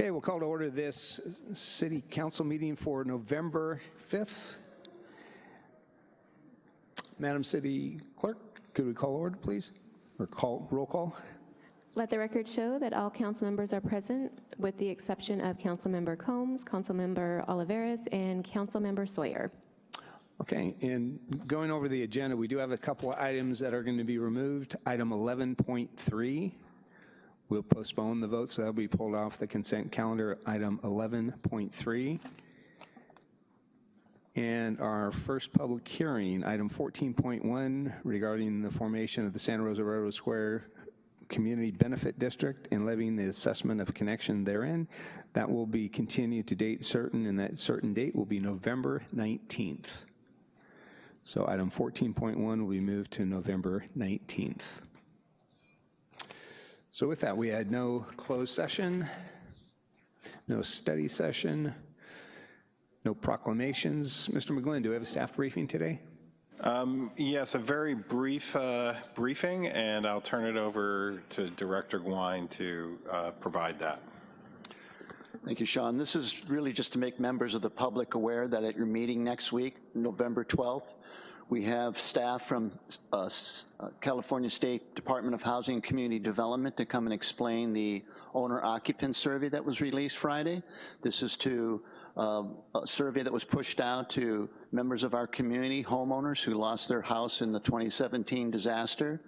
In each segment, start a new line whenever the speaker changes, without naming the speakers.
Okay, we'll call to order this city council meeting for November 5th. Madam City Clerk, could we call order, please? Or call, roll call?
Let the record show that all council members are present, with the exception of Councilmember Combs, Councilmember Olivares, and Councilmember Sawyer.
Okay, and going over the agenda, we do have a couple of items that are going to be removed. Item 11.3, we'll postpone the vote, so that'll be pulled off the consent calendar. Item 11.3. And our first public hearing, item 14.1, regarding the formation of the Santa Rosa Railroad Square Community Benefit District and levying the assessment of connection therein. That will be continued to date certain, and that certain date will be November 19th. So item 14.1 will be moved to November 19th. So with that, we had no closed session, no study session, no proclamations. Mr. McGlynn, do we have a staff briefing today?
Um, yes, a very brief uh, briefing, and I'll turn it over to Director Guhin to uh, provide that.
Thank you, Sean. This is really just to make members of the public aware that at your meeting next week, November 12th, we have staff from uh, uh, California State Department of Housing and Community Development to come and explain the owner-occupant survey that was released Friday. This is to uh, a survey that was pushed out to members of our community, homeowners who lost their house in the 2017 disaster.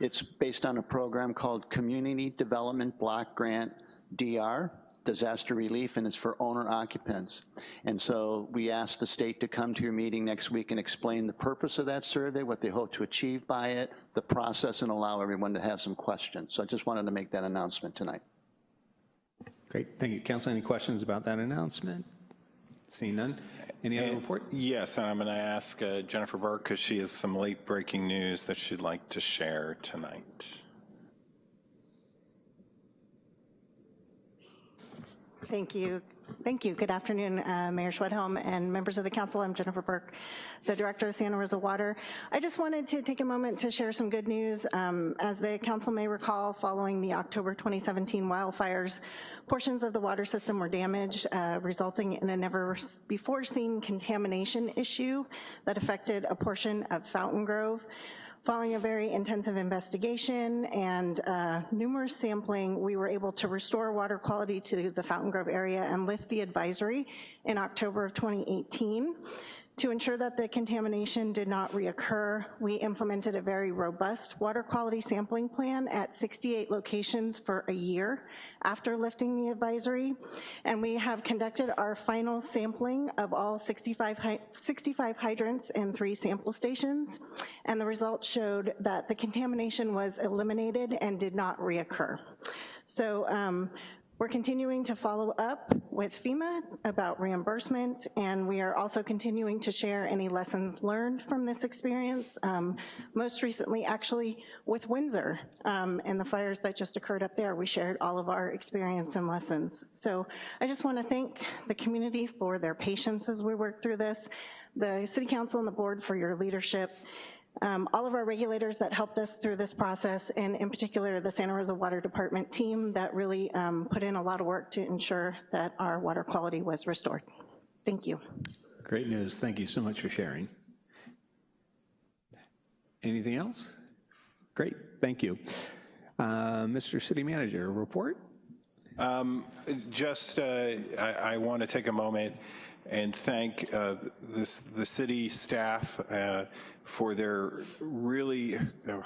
It's based on a program called Community Development Block Grant DR, disaster relief, and it's for owner occupants. And so we asked the state to come to your meeting next week and explain the purpose of that survey, what they hope to achieve by it, the process, and allow everyone to have some questions. So I just wanted to make that announcement tonight.
Great, thank you. Council, any questions about that announcement? Seeing none. Any other report?
Yes, and I'm going to ask uh, Jennifer Burke, because she has some late breaking news that she'd like to share tonight.
Thank you. Thank you. Good afternoon, uh, Mayor Schwedhelm and members of the council. I'm Jennifer Burke, the director of Santa Rosa Water. I just wanted to take a moment to share some good news. Um, as the council may recall, following the October 2017 wildfires, portions of the water system were damaged, uh, resulting in a never before seen contamination issue that affected a portion of Fountain Grove. Following a very intensive investigation and uh, numerous sampling, we were able to restore water quality to the Fountain Grove area and lift the advisory in October of 2018. To ensure that the contamination did not reoccur, we implemented a very robust water quality sampling plan at 68 locations for a year after lifting the advisory, and we have conducted our final sampling of all 65, 65 hydrants and three sample stations, and the results showed that the contamination was eliminated and did not reoccur. So um, we're continuing to follow up with FEMA about reimbursement, and we are also continuing to share any lessons learned from this experience, um, most recently actually with Windsor um, and the fires that just occurred up there. We shared all of our experience and lessons. So I just wanna thank the community for their patience as we work through this, the City Council and the board for your leadership, um, all of our regulators that helped us through this process, and in particular the Santa Rosa Water Department team that really um, put in a lot of work to ensure that our water quality was restored. Thank you.
Great news, thank you so much for sharing. Anything else? Great, thank you. Uh, Mr. City Manager, report?
Um, just, uh, I, I want to take a moment and thank uh, this, the city staff uh, for their really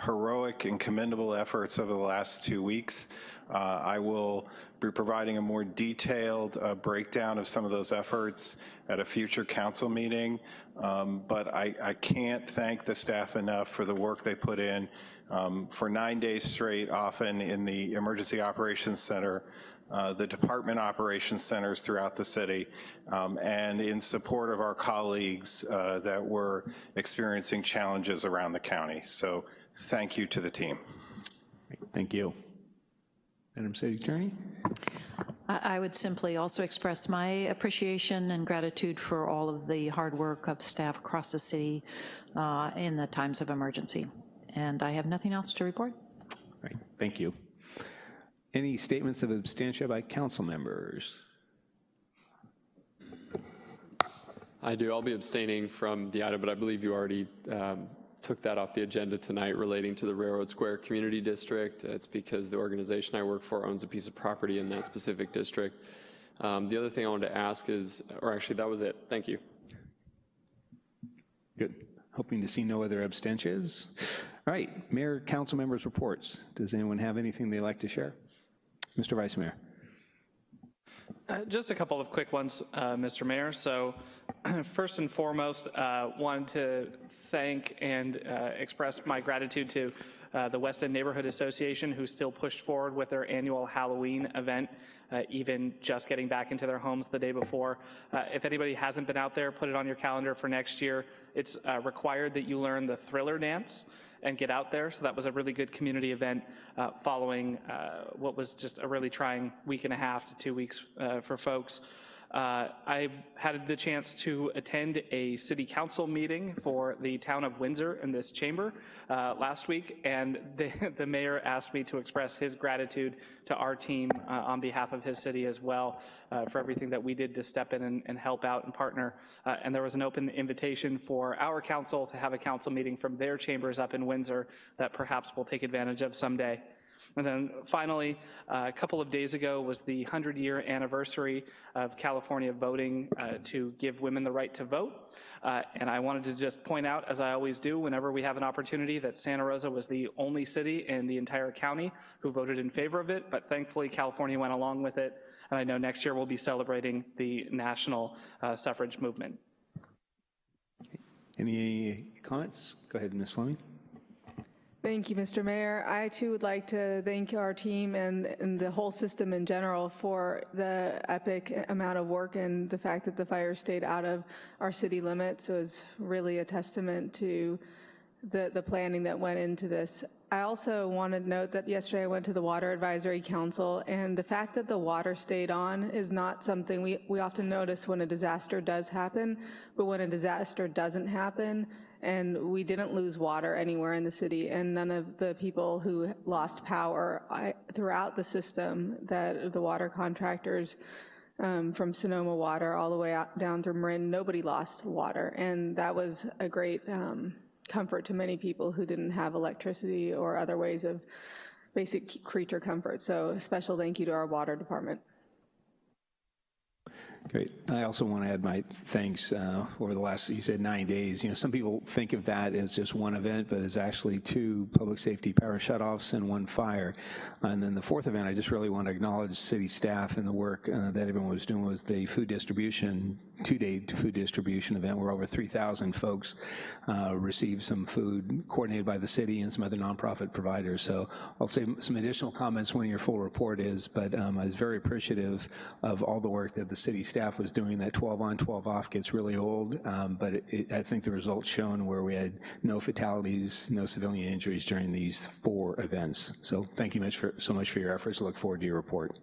heroic and commendable efforts over the last two weeks. Uh, I will be providing a more detailed uh, breakdown of some of those efforts at a future council meeting, um, but I, I, can't thank the staff enough for the work they put in um, for nine days straight, often in the Emergency Operations Center, uh, the department operations centers throughout the city, um, and in support of our colleagues uh, that were experiencing challenges around the county. So thank you to the team.
Thank you. Madam City Attorney?
I would simply also express my appreciation and gratitude for all of the hard work of staff across the city uh, in the times of emergency. And I have nothing else to report.
Right, thank you. Any statements of abstention by council members?
I do. I'll be abstaining from the item, but I believe you already um, took that off the agenda tonight relating to the Railroad Square Community District. It's because the organization I work for owns a piece of property in that specific district. Um, The other thing I wanted to ask is, or actually, that was it. Thank you.
Good. Hoping to see no other abstentions. All right, Mayor, council members' reports. Does anyone have anything they'd like to share? Mr. Vice Mayor.
Uh, Just a couple of quick ones, uh, Mr. Mayor. So first and foremost, uh, wanted to thank and uh, express my gratitude to uh, the West End Neighborhood Association, who still pushed forward with their annual Halloween event, even just getting back into their homes the day before. If anybody hasn't been out there, put it on your calendar for next year. It's required that you learn the thriller dance and get out there. So that was a really good community event uh, following uh, what was just a really trying week and a half to two weeks uh, for folks. Uh, I had the chance to attend a city council meeting for the town of Windsor in this chamber uh, last week, and the, the mayor asked me to express his gratitude to our team uh, on behalf of his city as well uh, for everything that we did to step in and, and help out and partner. Uh, and there was an open invitation for our council to have a council meeting from their chambers up in Windsor that perhaps we'll take advantage of someday. And then finally, uh, a couple of days ago was the 100-year anniversary of California voting uh, to give women the right to vote. Uh, and I wanted to just point out, as I always do whenever we have an opportunity, that Santa Rosa was the only city in the entire county who voted in favor of it, but thankfully California went along with it. And I know next year we'll be celebrating the national uh, suffrage movement.
Any comments? Go ahead, Ms. Fleming.
Thank you, Mr. Mayor. I too would like to thank our team and, and the whole system in general for the epic amount of work and the fact that the fire stayed out of our city limits was really a testament to the, the planning that went into this. I also want to note that yesterday I went to the Water Advisory Council, and the fact that the water stayed on is not something we, we often notice when a disaster does happen, but when a disaster doesn't happen, and we didn't lose water anywhere in the city, and none of the people who lost power I, throughout the system that the water contractors um, from Sonoma Water all the way out, down through Marin, nobody lost water, and that was a great um, comfort to many people who didn't have electricity or other ways of basic creature comfort. So a special thank you to our water department.
Great. I also want to add my thanks uh, over the last, you said nine days. You know, some people think of that as just one event, but it's actually two public safety power shutoffs and one fire. And then the fourth event, I just really want to acknowledge city staff and the work uh, that everyone was doing was the food distribution, two-day food distribution event where over 3,000 folks uh, received some food coordinated by the city and some other nonprofit providers. So I'll say some additional comments when your full report is, but um, I was very appreciative of all the work that the city staff was doing. That 12 on, 12 off gets really old, um, but it, it, I think the results shown where we had no fatalities, no civilian injuries during these four events. So thank you much for, so much for your efforts. I look forward to your report.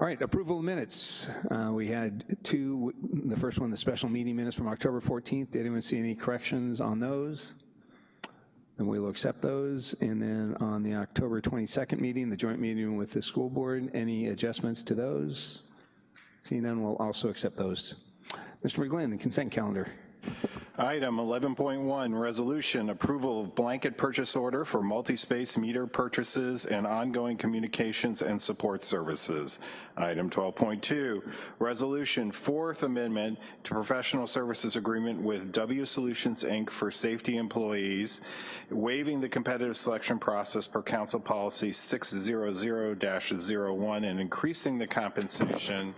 All right, approval of minutes. Uh, we had two, the first one, the special meeting minutes from October 14th. Did anyone see any corrections on those? Then we will accept those. And then on the October 22nd meeting, the joint meeting with the school board, any adjustments to those? Seeing none, we'll also accept those. Mr. McGlynn, the consent calendar.
Item 11.1, resolution, approval of blanket purchase order for multi-space meter purchases and ongoing communications and support services. Item 12.2, resolution, fourth amendment to professional services agreement with W Solutions, Inc. for safety employees, waiving the competitive selection process per council policy 600-01 and increasing the compensation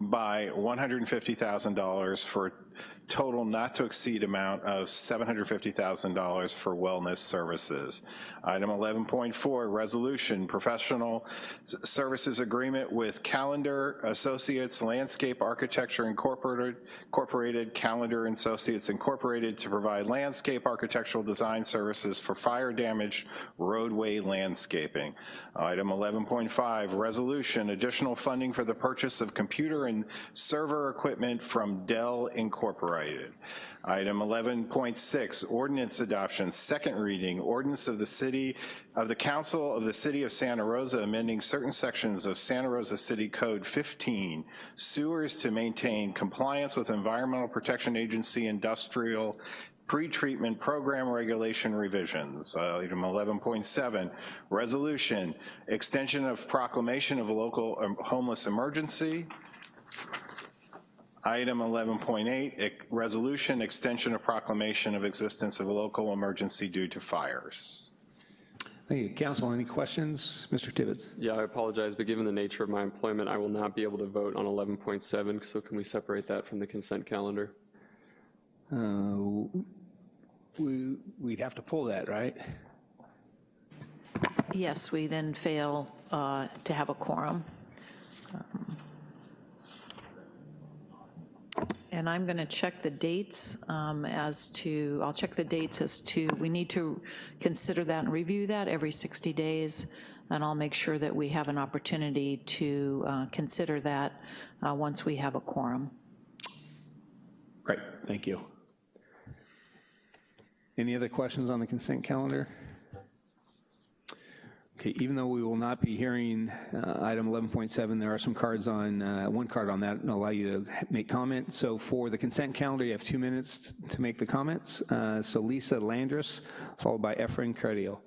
by $150,000 for total not to exceed amount of $750,000 for wellness services. Item 11.4, resolution, professional services agreement with Callander Associates Landscape Architecture Incorporated, Incorporated, Callander Associates Incorporated to provide landscape architectural design services for fire damaged roadway landscaping. Item 11.5, resolution, additional funding for the purchase of computer and server equipment from Dell Incorporated. Item 11.6, ordinance adoption, second reading, ordinance of the city, of the council of the city of Santa Rosa amending certain sections of Santa Rosa City Code 15, sewers to maintain compliance with Environmental Protection Agency industrial pretreatment program regulation revisions. Uh, Item 11.7, resolution, extension of proclamation of a local um, homeless emergency. Item 11.8, resolution, extension of proclamation of existence of a local emergency due to fires.
Thank you. Council, any questions? Mr. Tibbetts?
Yeah, I apologize, but given the nature of my employment, I will not be able to vote on 11.7, so can we separate that from the consent calendar?
Uh, we- We'd have to pull that, right?
Yes, we then fail uh, to have a quorum. Um, And I'm going to check the dates um, as to, I'll check the dates as to, we need to consider that and review that every 60 days, and I'll make sure that we have an opportunity to uh, consider that uh, once we have a quorum.
Great, thank you. Any other questions on the consent calendar? Okay, even though we will not be hearing uh, item 11.7, there are some cards on, uh, one card on that will allow you to make comment. So for the consent calendar, you have two minutes to make the comments. Uh, So Lisa Landris, followed by Efren Carrillo.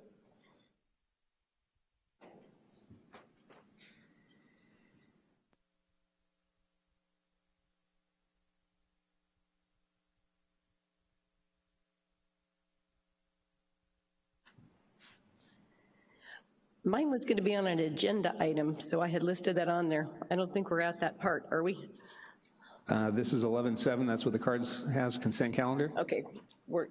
Mine was going to be on an agenda item, so I had listed that on there. I don't think we're at that part, are we?
Uh, This is 11.7, that's what the cards has, consent calendar.
Okay, we're,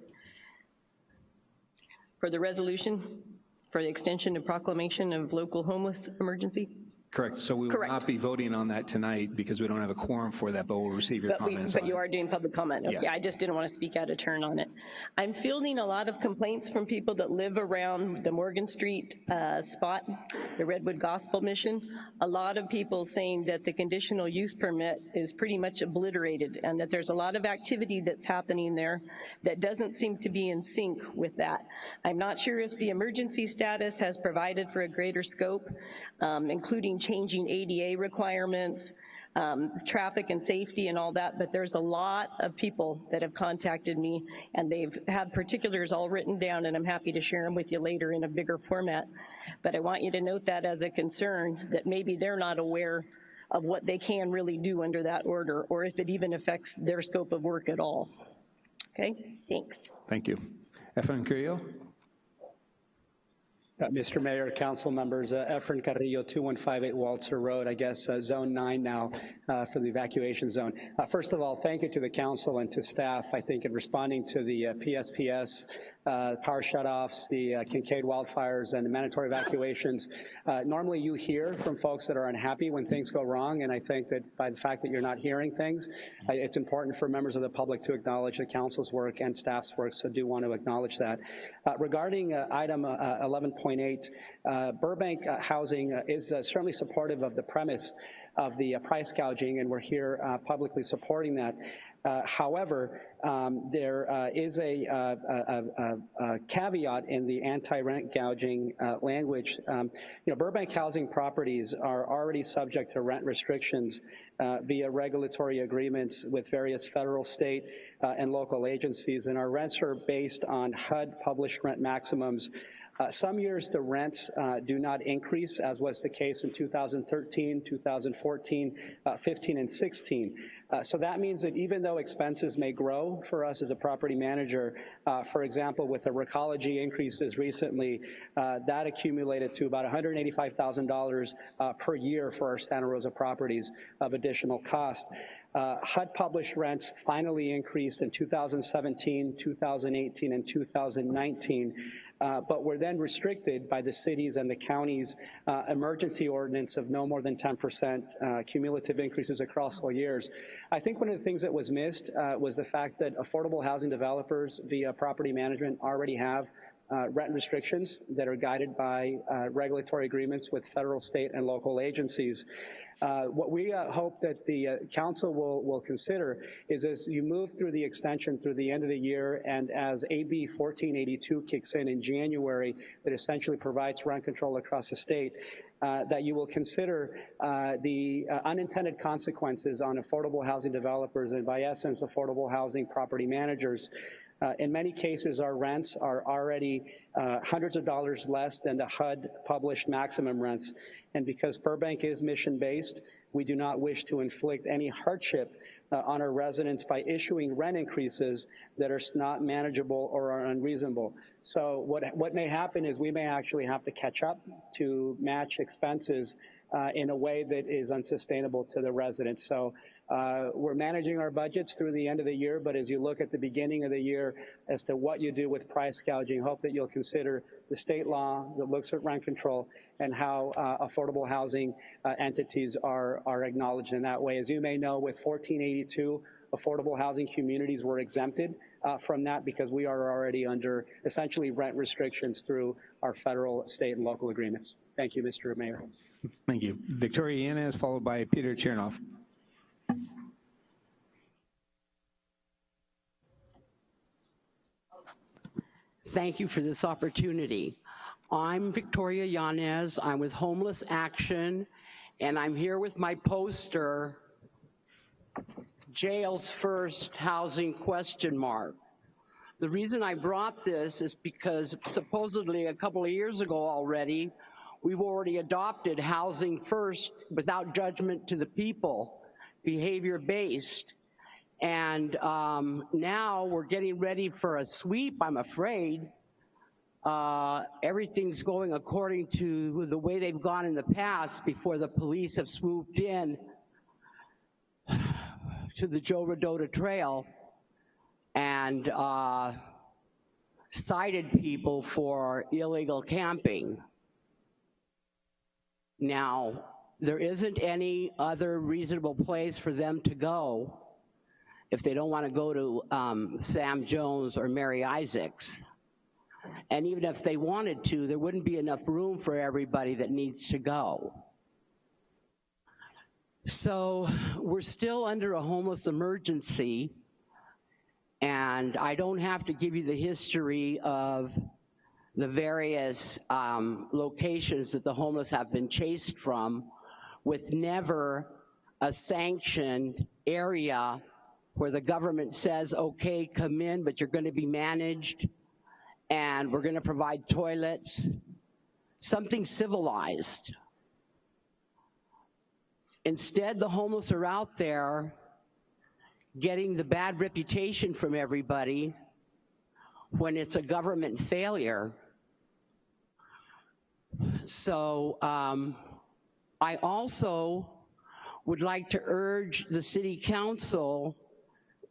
for the resolution, for the extension and proclamation of local homeless emergency?
Correct, so we will
Correct.
not be voting on that tonight because we don't have a quorum for that, but we'll receive your
But we,
comments
but
on
you
it.
are doing public comment? Okay,
Yes.
I just didn't want to speak out of turn on it. I'm fielding a lot of complaints from people that live around the Morgan Street uh, spot, the Redwood Gospel Mission. A lot of people saying that the conditional use permit is pretty much obliterated and that there's a lot of activity that's happening there that doesn't seem to be in sync with that. I'm not sure if the emergency status has provided for a greater scope, um, including changing ADA requirements, um, traffic and safety and all that, but there's a lot of people that have contacted me, and they've had particulars all written down, and I'm happy to share them with you later in a bigger format. But I want you to note that as a concern, that maybe they're not aware of what they can really do under that order, or if it even affects their scope of work at all. Okay, thanks.
Thank you. Efren Carrillo?
Uh, Mr. Mayor, council members, uh, Efren Carrillo, 2158 Walter Road, I guess uh, Zone 9 now uh, for the evacuation zone. Uh, First of all, thank you to the council and to staff, I think, in responding to the uh, PSPS, uh, power shutoffs, the uh, Kincade wildfires, and the mandatory evacuations. Uh, Normally, you hear from folks that are unhappy when things go wrong, and I think that by the fact that you're not hearing things, it's important for members of the public to acknowledge the council's work and staff's work, so do want to acknowledge that. Uh, Regarding uh, item uh, 11.8, uh, Burbank Housing is certainly supportive of the premise of the price gouging, and we're here publicly supporting that. Uh, However, um, there uh, is a, uh, a, a, a caveat in the anti-rent gouging language. Um, You know, Burbank housing properties are already subject to rent restrictions via regulatory agreements with various federal, state, and local agencies, and our rents are based on HUD-published rent maximums uh, Some years the rents uh, do not increase, as was the case in 2013, 2014, uh, 15, and 16. Uh, So that means that even though expenses may grow for us as a property manager, uh, for example, with the recology increases recently, uh, that accumulated to about $185,000 uh, per year for our Santa Rosa properties of additional cost. Uh, HUD published rents finally increased in 2017, 2018, and 2019, uh, but were then restricted by the cities and the counties' uh, emergency ordinance of no more than 10% uh, cumulative increases across all years. I think one of the things that was missed uh, was the fact that affordable housing developers via property management already have uh, rent restrictions that are guided by uh, regulatory agreements with federal, state, and local agencies. Uh, what we uh, hope that the uh, council will, will consider is as you move through the extension through the end of the year and as AB 1482 kicks in in January that essentially provides rent control across the state, uh, that you will consider uh, the uh, unintended consequences on affordable housing developers and by essence affordable housing property managers. Uh, in many cases, our rents are already uh, hundreds of dollars less than the HUD published maximum rents. And because Burbank is mission-based, we do not wish to inflict any hardship uh, on our residents by issuing rent increases that are not manageable or are unreasonable. So what, what may happen is we may actually have to catch up to match expenses uh, in a way that is unsustainable to the residents. So uh, we're managing our budgets through the end of the year, but as you look at the beginning of the year as to what you do with price gouging, hope that you'll consider the state law that looks at rent control and how uh, affordable housing uh, entities are, are acknowledged in that way. As you may know, with 1482, affordable housing communities were exempted uh, from that because we are already under essentially rent restrictions through our federal, state, and local agreements. Thank you, Mr. Mayor.
Thank you. Victoria Yanez, followed by Peter Chernoff.
Thank you for this opportunity. I'm Victoria Yanez. I'm with Homeless Action, and I'm here with my poster, Jails First, Housing question mark. The reason I brought this is because supposedly a couple of years ago already, we've already adopted housing first without judgment to the people, behavior-based. And um, now we're getting ready for a sweep, I'm afraid. Uh, everything's going according to the way they've gone in the past before the police have swooped in to the Joe Rodota Trail and uh, cited people for illegal camping. Now, there isn't any other reasonable place for them to go if they don't want to go to um, Sam Jones or Mary Isaak's. And even if they wanted to, there wouldn't be enough room for everybody that needs to go. So we're still under a homeless emergency, and I don't have to give you the history of the various um, locations that the homeless have been chased from with never a sanctioned area where the government says, okay, come in, but you're gonna be managed and we're gonna provide toilets, something civilized. Instead, the homeless are out there getting the bad reputation from everybody when it's a government failure. So um, I also would like to urge the city council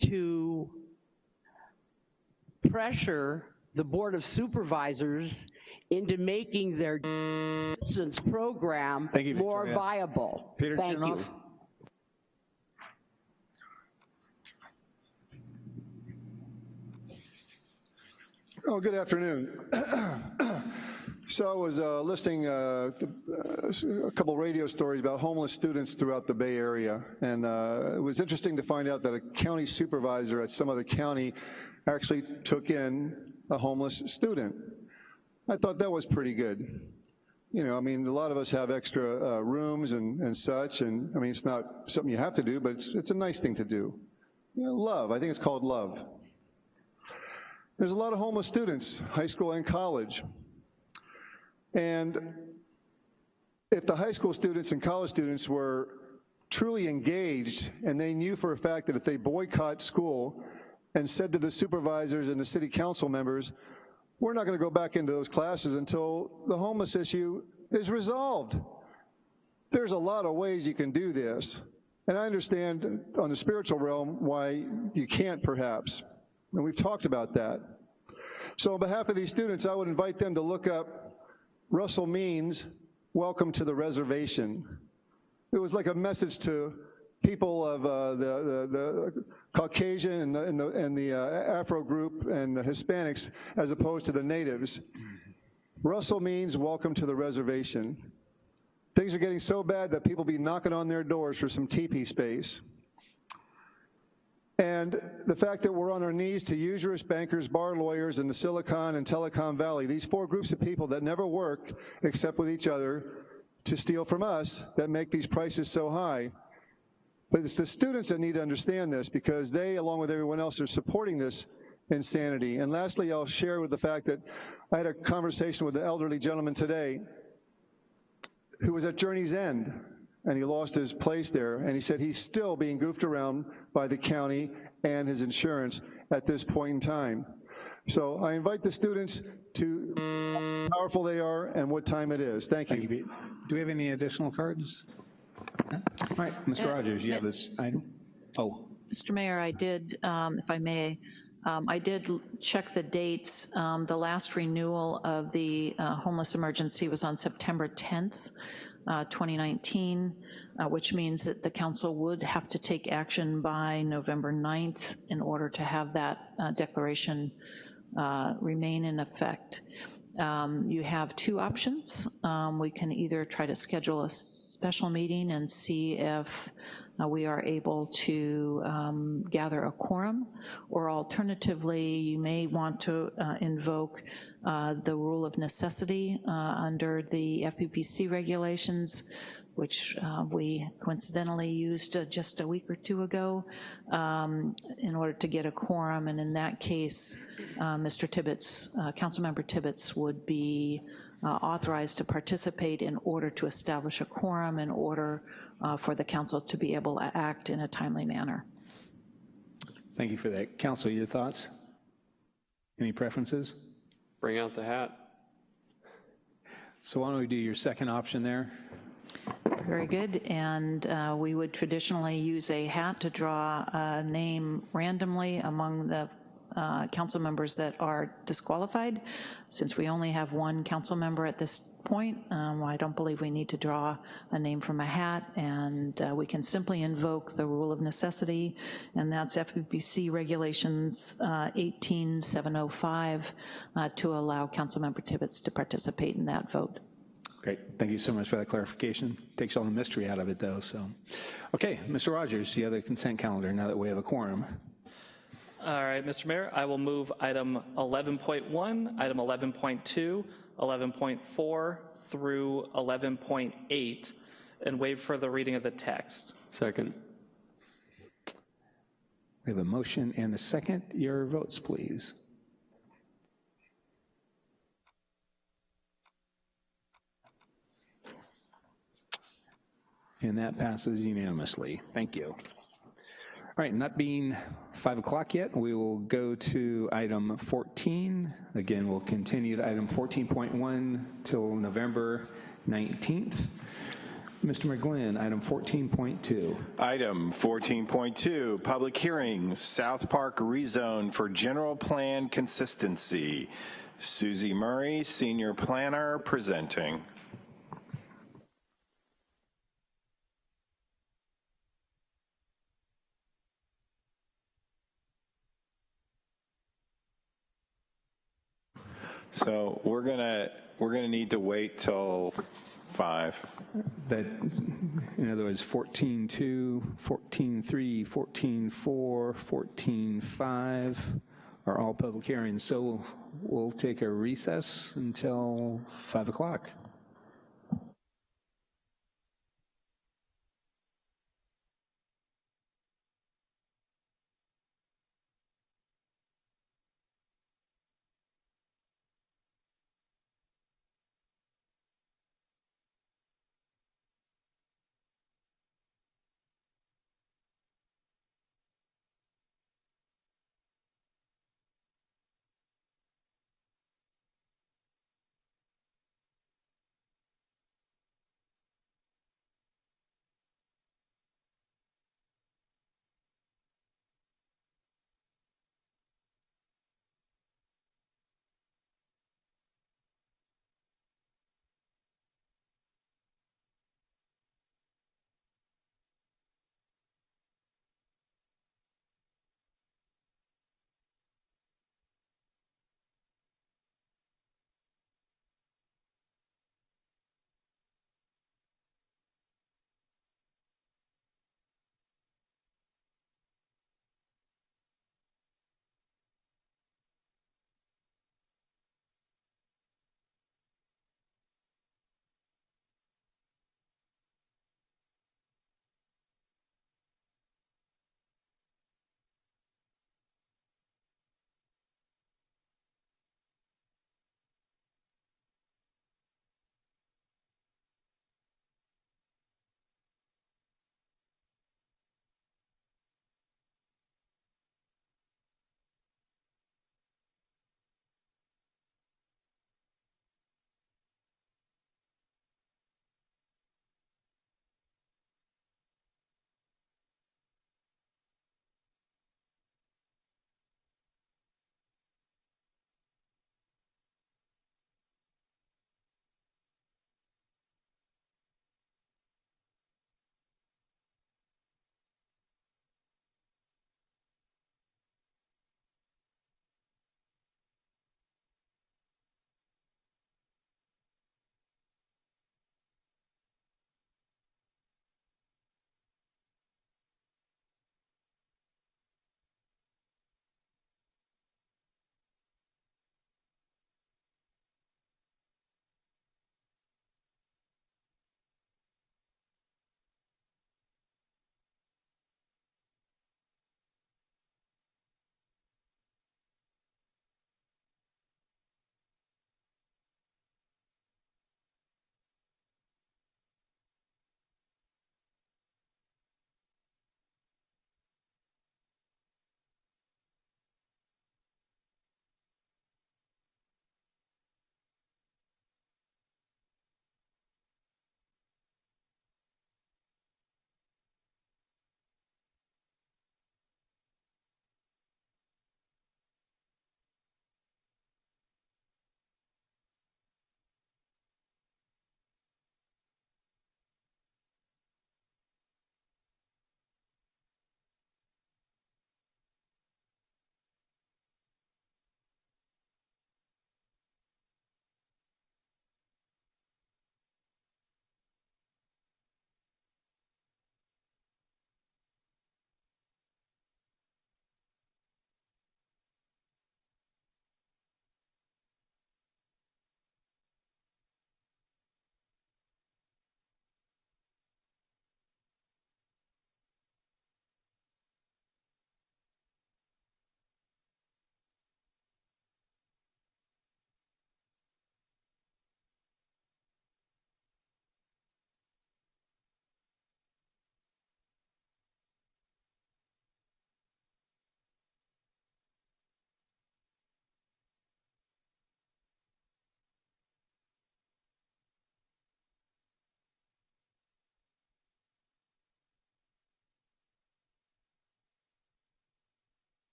to pressure the Board of Supervisors into making their distance program
Thank you,
more
Victoria.
viable.
Peter
Thank you.
Oh, good afternoon. So I was uh, listing uh, uh, a couple radio stories about homeless students throughout the Bay Area, and uh, it was interesting to find out that a county supervisor at some other county actually took in a homeless student. I thought that was pretty good. You know, I mean, a lot of us have extra uh, rooms and and such, and I mean, it's not something you have to do, but it's, it's a nice thing to do. You know, love, I think it's called love. There's a lot of homeless students, high school and college. And if the high school students and college students were truly engaged and they knew for a fact that if they boycott school and said to the supervisors and the city council members, we're not gonna go back into those classes until the homeless issue is resolved. There's a lot of ways you can do this. And I understand on the spiritual realm why you can't perhaps. And we've talked about that. So on behalf of these students, I would invite them to look up Russell Means, Welcome to the Reservation. It was like a message to people of uh, the, the, the Caucasian and the, and the, and the uh, Afro group and the Hispanics as opposed to the natives. Russell means welcome to the reservation. Things are getting so bad that people be knocking on their doors for some teepee space. And the fact that we're on our knees to usurious bankers, bar lawyers, and the Silicon and Telecom Valley, these four groups of people that never work except with each other to steal from us that make these prices so high. But it's the students that need to understand this because they, along with everyone else, are supporting this insanity. And lastly, I'll share with the fact that I had a conversation with an elderly gentleman today who was at Journey's End and he lost his place there, and he said he's still being goofed around by the county and his insurance at this point in time. So I invite the students to how powerful they are and what time it is. Thank you.
Thank you, Pete. Do we have any additional cards? All right, Mr. Rogers, you have this item? Oh,
Mr. Mayor, I did, um, if I may, um, I did check the dates. Um, The last renewal of the uh, homeless emergency was on September 10th, uh, 2019, uh, which means that the council would have to take action by November 9th in order to have that uh, declaration uh, remain in effect. Um, You have two options. Um, We can either try to schedule a special meeting and see if uh, we are able to um, gather a quorum, or alternatively, you may want to uh, invoke uh, the rule of necessity uh, under the FPPC regulations, which uh, we coincidentally used uh, just a week or two ago um, in order to get a quorum, and in that case, uh, Mr. Tibbetts, uh, Councilmember Tibbetts would be uh, authorized to participate in order to establish a quorum in order uh, for the council to be able to act in a timely manner.
thank you for that. Council, your thoughts? Any preferences?
Bring out the hat.
So why don't we do your second option there?
Very good, and uh, we would traditionally use a hat to draw a name randomly among the uh, council members that are disqualified. Since we only have one council member at this point, um, I don't believe we need to draw a name from a hat, and uh, we can simply invoke the rule of necessity, and that's FPPC Regulations uh, 18705 uh, to allow Councilmember Tibbetts to participate in that vote.
Great, thank you so much for that clarification. Takes all the mystery out of it though, so. Okay, Mr. Rogers, you have the consent calendar now that we have a quorum.
All right, Mr. Mayor, I will move item 11.1, item 11.2, 11.4 through 11.8, and waive further reading of the text.
Second.
We have a motion and a second. Your votes, please. And that passes unanimously. Thank you. All right, not being 5 o'clock yet, we will go to item 14. Again, we'll continue to item 14.1 till November 19th. Mr. McGlynn, item 14.2.
Item 14.2, public hearing, South Park rezone for general plan consistency. Susie Murray, senior planner, presenting. So we're gonna, we're gonna need to wait till five.
that, in other words, 14.2, 14.3, 14.4, 14.5 are all public hearings. So we'll take a recess until 5 o'clock.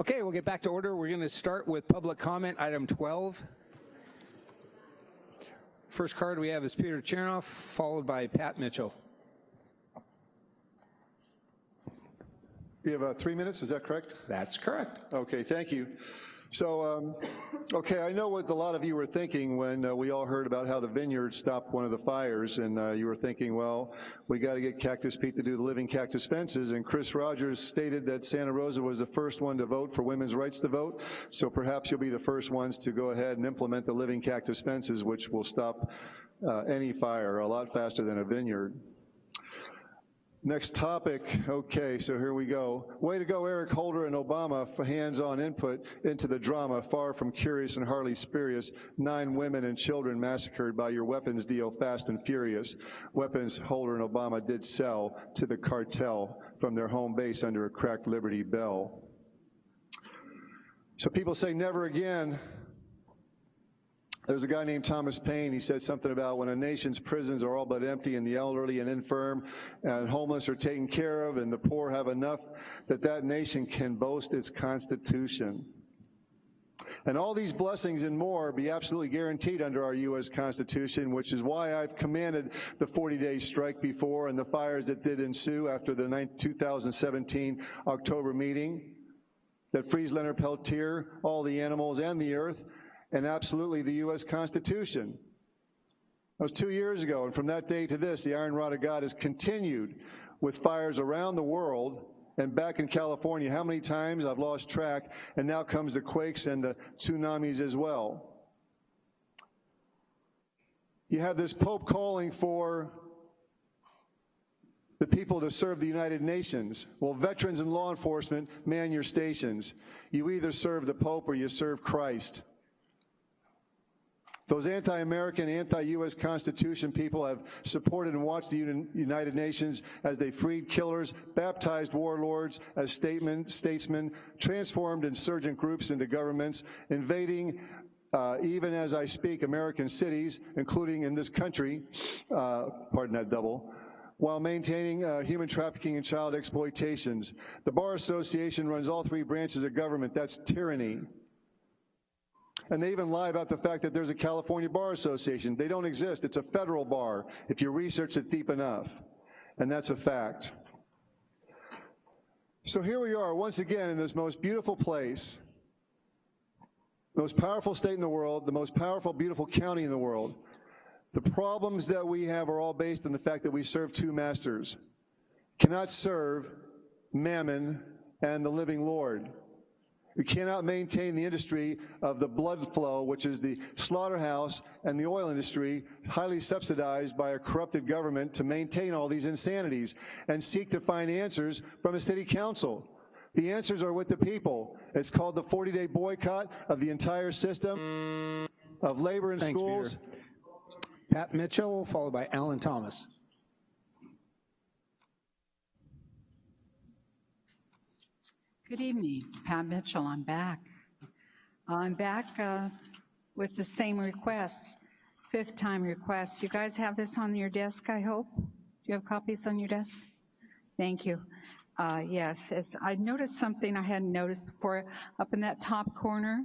Okay, we'll get back to order. We're going to start with public comment, item 12. First card we have is Peter Chernoff, followed by Pat Mitchell.
You have uh, three minutes, is that correct?
That's correct.
Okay, thank you. So, um, okay, I know what a lot of you were thinking when uh, we all heard about how the vineyard stopped one of the fires, and uh, you were thinking, well, we got to get Cactus Pete to do the living cactus fences, and Chris Rogers stated that Santa Rosa was the first one to vote for women's rights to vote, so perhaps you'll be the first ones to go ahead and implement the living cactus fences, which will stop uh, any fire a lot faster than a vineyard. Next topic, okay, so here we go. Way to go, Eric Holder and Obama for hands-on input into the drama, far from curious and hardly spurious. Nine women and children massacred by your weapons deal, fast and furious. Weapons Holder and Obama did sell to the cartel from their home base under a cracked Liberty Bell. So people say never again, there's a guy named Thomas Paine, he said something about when a nation's prisons are all but empty and the elderly and infirm and homeless are taken care of and the poor have enough, that that nation can boast its constitution. And all these blessings and more be absolutely guaranteed under our U.S. Constitution, which is why I've commanded the 40-day strike before and the fires that did ensue after the 2017 October meeting that frees Leonard Peltier, all the animals and the earth, and absolutely the U.S. Constitution. That was two years ago, and from that day to this, the iron rod of God has continued with fires around the world and back in California. How many times I've lost track, and now comes the quakes and the tsunamis as well. You have this Pope calling for the people to serve the United Nations. Well, veterans and law enforcement, man your stations. You either serve the Pope or you serve Christ. Those anti-American, anti-U.S. Constitution people have supported and watched the United Nations as they freed killers, baptized warlords as statesmen, transformed insurgent groups into governments, invading uh, even as I speak, American cities, including in this country, uh, pardon that double, while maintaining uh, human trafficking and child exploitations. The Bar Association runs all three branches of government. That's tyranny. And they even lie about the fact that there's a California Bar Association. They don't exist. It's a federal bar if you research it deep enough. And that's a fact. So here we are once again in this most beautiful place, most powerful state in the world, the most powerful, beautiful county in the world. The problems that we have are all based on the fact that we serve two masters. Cannot serve mammon and the living Lord. We cannot maintain the industry of the blood flow, which is the slaughterhouse and the oil industry, highly subsidized by a corrupted government to maintain all these insanities and seek to find answers from a city council. The answers are with the people. It's called the 40-day boycott of the entire system of labor in
Thanks,
schools.
Peter. Pat Mitchell, followed by Alan Thomas.
Good evening, Pat Mitchell, I'm back. I'm back uh, with the same request, fifth time request. You guys have this on your desk, I hope? Do you have copies on your desk? Thank you. Uh, yes, as I noticed something I hadn't noticed before. Up in that top corner,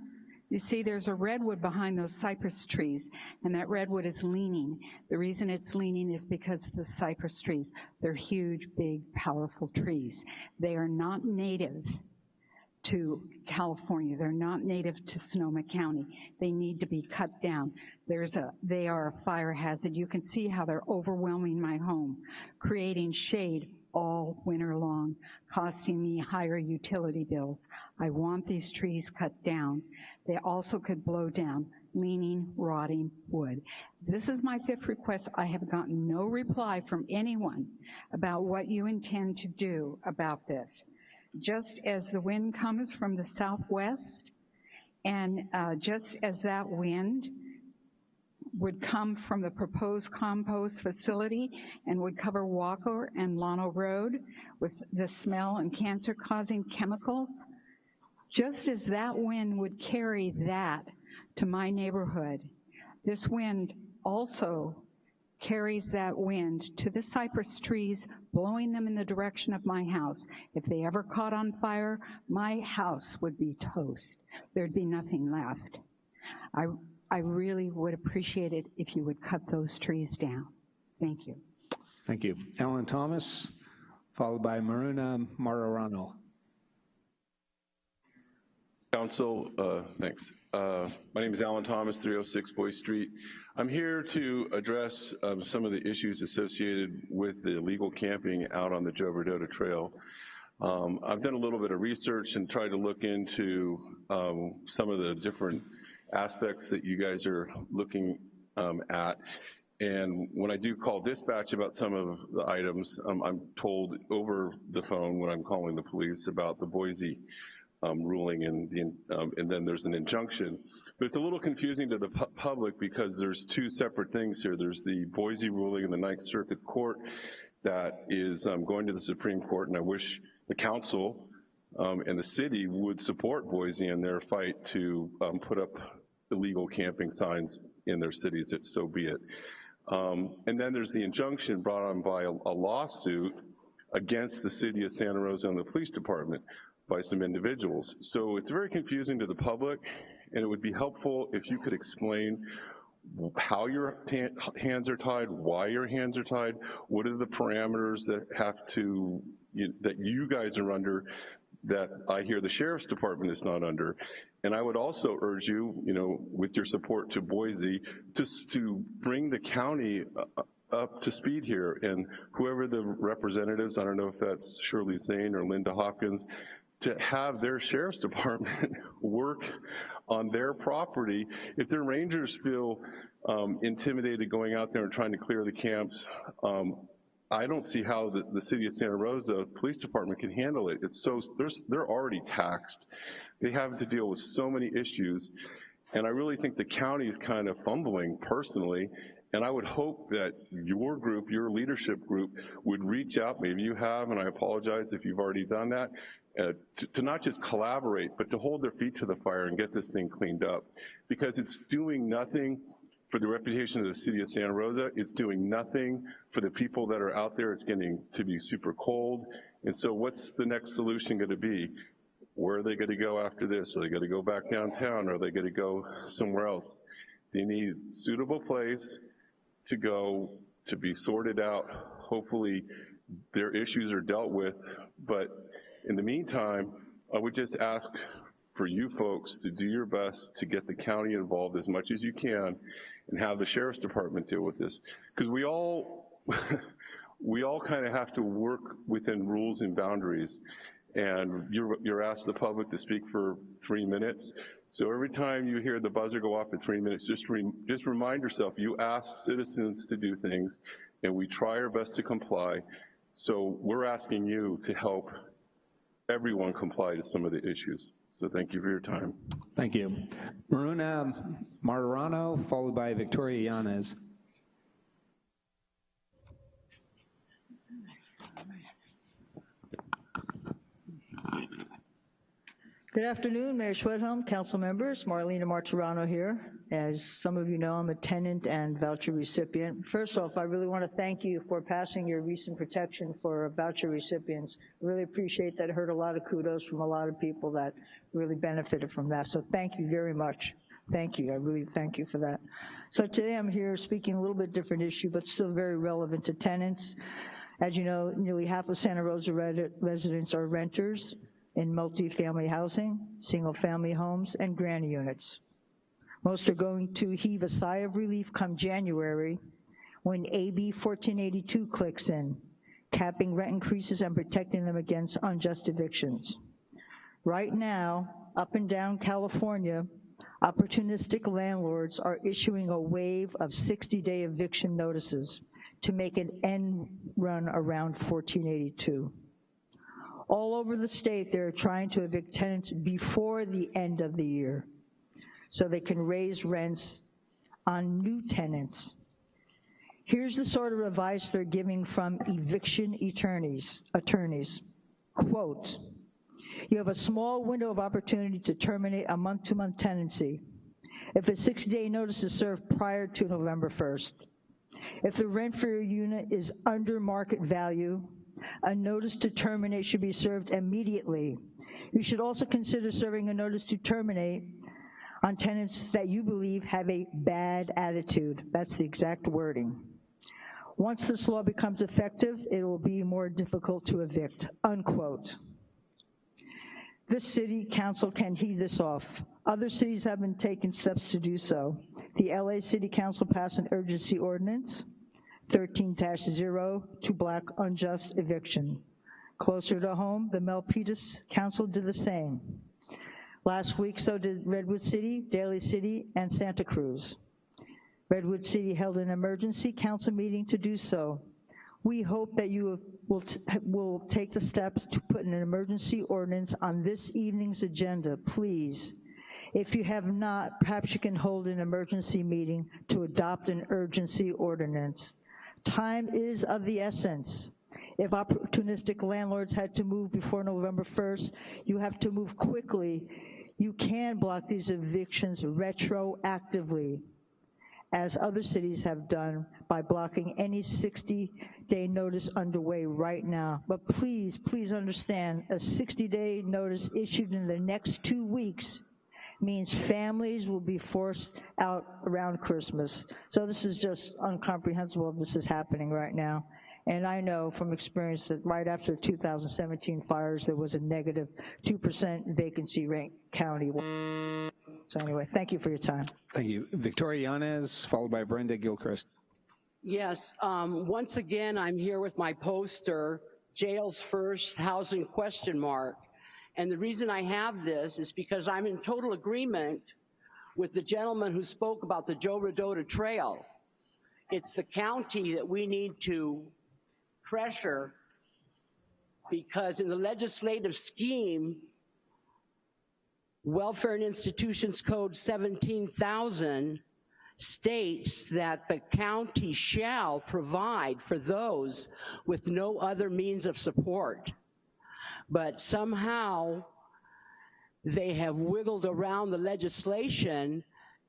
you see there's a redwood behind those cypress trees, and that redwood is leaning. The reason it's leaning is because of the cypress trees. They're huge, big, powerful trees. They are not native to California. They're not native to Sonoma County. They need to be cut down. There's a, they are a fire hazard. You can see how they're overwhelming my home, creating shade all winter long, costing me higher utility bills. I want these trees cut down. They also could blow down leaning, rotting wood. This is my fifth request. I have gotten no reply from anyone about what you intend to do about this just as the wind comes from the southwest, and uh, just as that wind would come from the proposed compost facility and would cover Walker and Llano Road with the smell and cancer-causing chemicals, just as that wind would carry that to my neighborhood, this wind also carries that wind to the cypress trees, blowing them in the direction of my house. If they ever caught on fire, my house would be toast. There'd be nothing left. I, I really would appreciate it if you would cut those trees down. Thank you.
Thank you. Ellen Thomas, followed by Maruna Martirano.
Council, uh, thanks. Uh, my name is Alan Thomas, 306 Boy Street. I'm here to address um, some of the issues associated with the illegal camping out on the Joe Rodota Trail. Um, I've done a little bit of research and tried to look into um, some of the different aspects that you guys are looking um, at. And when I do call dispatch about some of the items, um, I'm told over the phone when I'm calling the police about the Boise um, ruling and, the, um, and then there's an injunction. But it's a little confusing to the pu public because there's two separate things here. There's the Boise ruling in the Ninth Circuit Court that is um, going to the Supreme Court, and I wish the council um, and the city would support Boise in their fight to um, put up illegal camping signs in their cities, if so be it. Um, and then there's the injunction brought on by a, a lawsuit against the city of Santa Rosa and the police department by some individuals. So it's very confusing to the public, and it would be helpful if you could explain how your hands are tied, why your hands are tied, what are the parameters that have to, you, that you guys are under that I hear the Sheriff's Department is not under. And I would also urge you, you know, with your support to Boise, just to bring the county uh, up to speed here and whoever the representatives, I don't know if that's Shirley Zane or Linda Hopkins, to have their sheriff's department work on their property. If their rangers feel um, intimidated going out there and trying to clear the camps, um, I don't see how the, the, city of Santa Rosa Police Department can handle it. It's so, they're already taxed. They have to deal with so many issues. And I really think the county is kind of fumbling personally and I would hope that your group, your leadership group, would reach out, maybe you have, and I apologize if you've already done that, uh, to, to, not just collaborate, but to hold their feet to the fire and get this thing cleaned up. Because it's doing nothing for the reputation of the city of Santa Rosa, it's doing nothing for the people that are out there, it's getting to be super cold. And so what's the next solution gonna be? Where are they gonna go after this? Are they gonna go back downtown? Are they gonna go somewhere else? They need a suitable place to go, to be sorted out. Hopefully their issues are dealt with, but in the meantime, I would just ask for you folks to do your best to get the county involved as much as you can and have the Sheriff's Department deal with this. Because we all, we all kind of have to work within rules and boundaries. And you're, you're asked the public to speak for three minutes. So every time you hear the buzzer go off for three minutes, just, re, just remind yourself, you ask citizens to do things, and we try our best to comply. So we're asking you to help everyone comply to some of the issues. So thank you for your time.
Thank you. Maruna Martirano, followed by Victoria Yanez.
Good afternoon, Mayor Schwedhelm, council members, Marlena Martirano here. As some of you know, I'm a tenant and voucher recipient. First off, I really want to thank you for passing your recent protection for voucher recipients. I really appreciate that. I heard a lot of kudos from a lot of people that really benefited from that. So thank you very much. Thank you, I really thank you for that. So today I'm here speaking a little bit different issue, but still very relevant to tenants. As you know, nearly half of Santa Rosa residents are renters in multifamily housing, single family homes, and granny units. Most are going to heave a sigh of relief come January when AB 1482 clicks in, capping rent increases and protecting them against unjust evictions. Right now, up and down California, opportunistic landlords are issuing a wave of 60-day eviction notices to make an end run around 1482. All over the state, they're trying to evict tenants before the end of the year so they can raise rents on new tenants. Here's the sort of advice they're giving from eviction attorneys, attorneys. Quote, you have a small window of opportunity to terminate a month-to-month -month tenancy if a 60-day notice is served prior to November 1st. If the rent for your unit is under market value, a notice to terminate should be served immediately. You should also consider serving a notice to terminate on tenants that you believe have a bad attitude. That's the exact wording. Once this law becomes effective, it will be more difficult to evict, unquote. This city council can heed this off. Other cities have been taking steps to do so. The LA City Council passed an urgency ordinance, 13-0, to block unjust eviction. Closer to home, the Milpitas Council did the same. Last week, so did Redwood City, Daly City, and Santa Cruz. Redwood City held an emergency council meeting to do so. We hope that you will, will take the steps to put an emergency ordinance on this evening's agenda, please. If you have not, perhaps you can hold an emergency meeting to adopt an urgency ordinance. Time is of the essence. If opportunistic landlords had to move before November 1st, you have to move quickly. You can block these evictions retroactively, as other cities have done by blocking any 60-day notice underway right now. But please, please understand, a 60-day notice issued in the next two weeks means families will be forced out around Christmas. So this is just incomprehensible if this is happening right now. And I know from experience that right after 2017 fires, there was a negative 2% vacancy rate county. So anyway, thank you for your time.
Thank you. Victoria Yanez, followed by Brenda Gilchrist.
Yes, um, once again, I'm here with my poster, Jails First, Housing question mark. And the reason I have this is because I'm in total agreement with the gentleman who spoke about the Joe Rodota Trail. It's the county that we need to pressure because in the legislative scheme, Welfare and Institutions Code 17,000 states that the county shall provide for those with no other means of support. But somehow they have wiggled around the legislation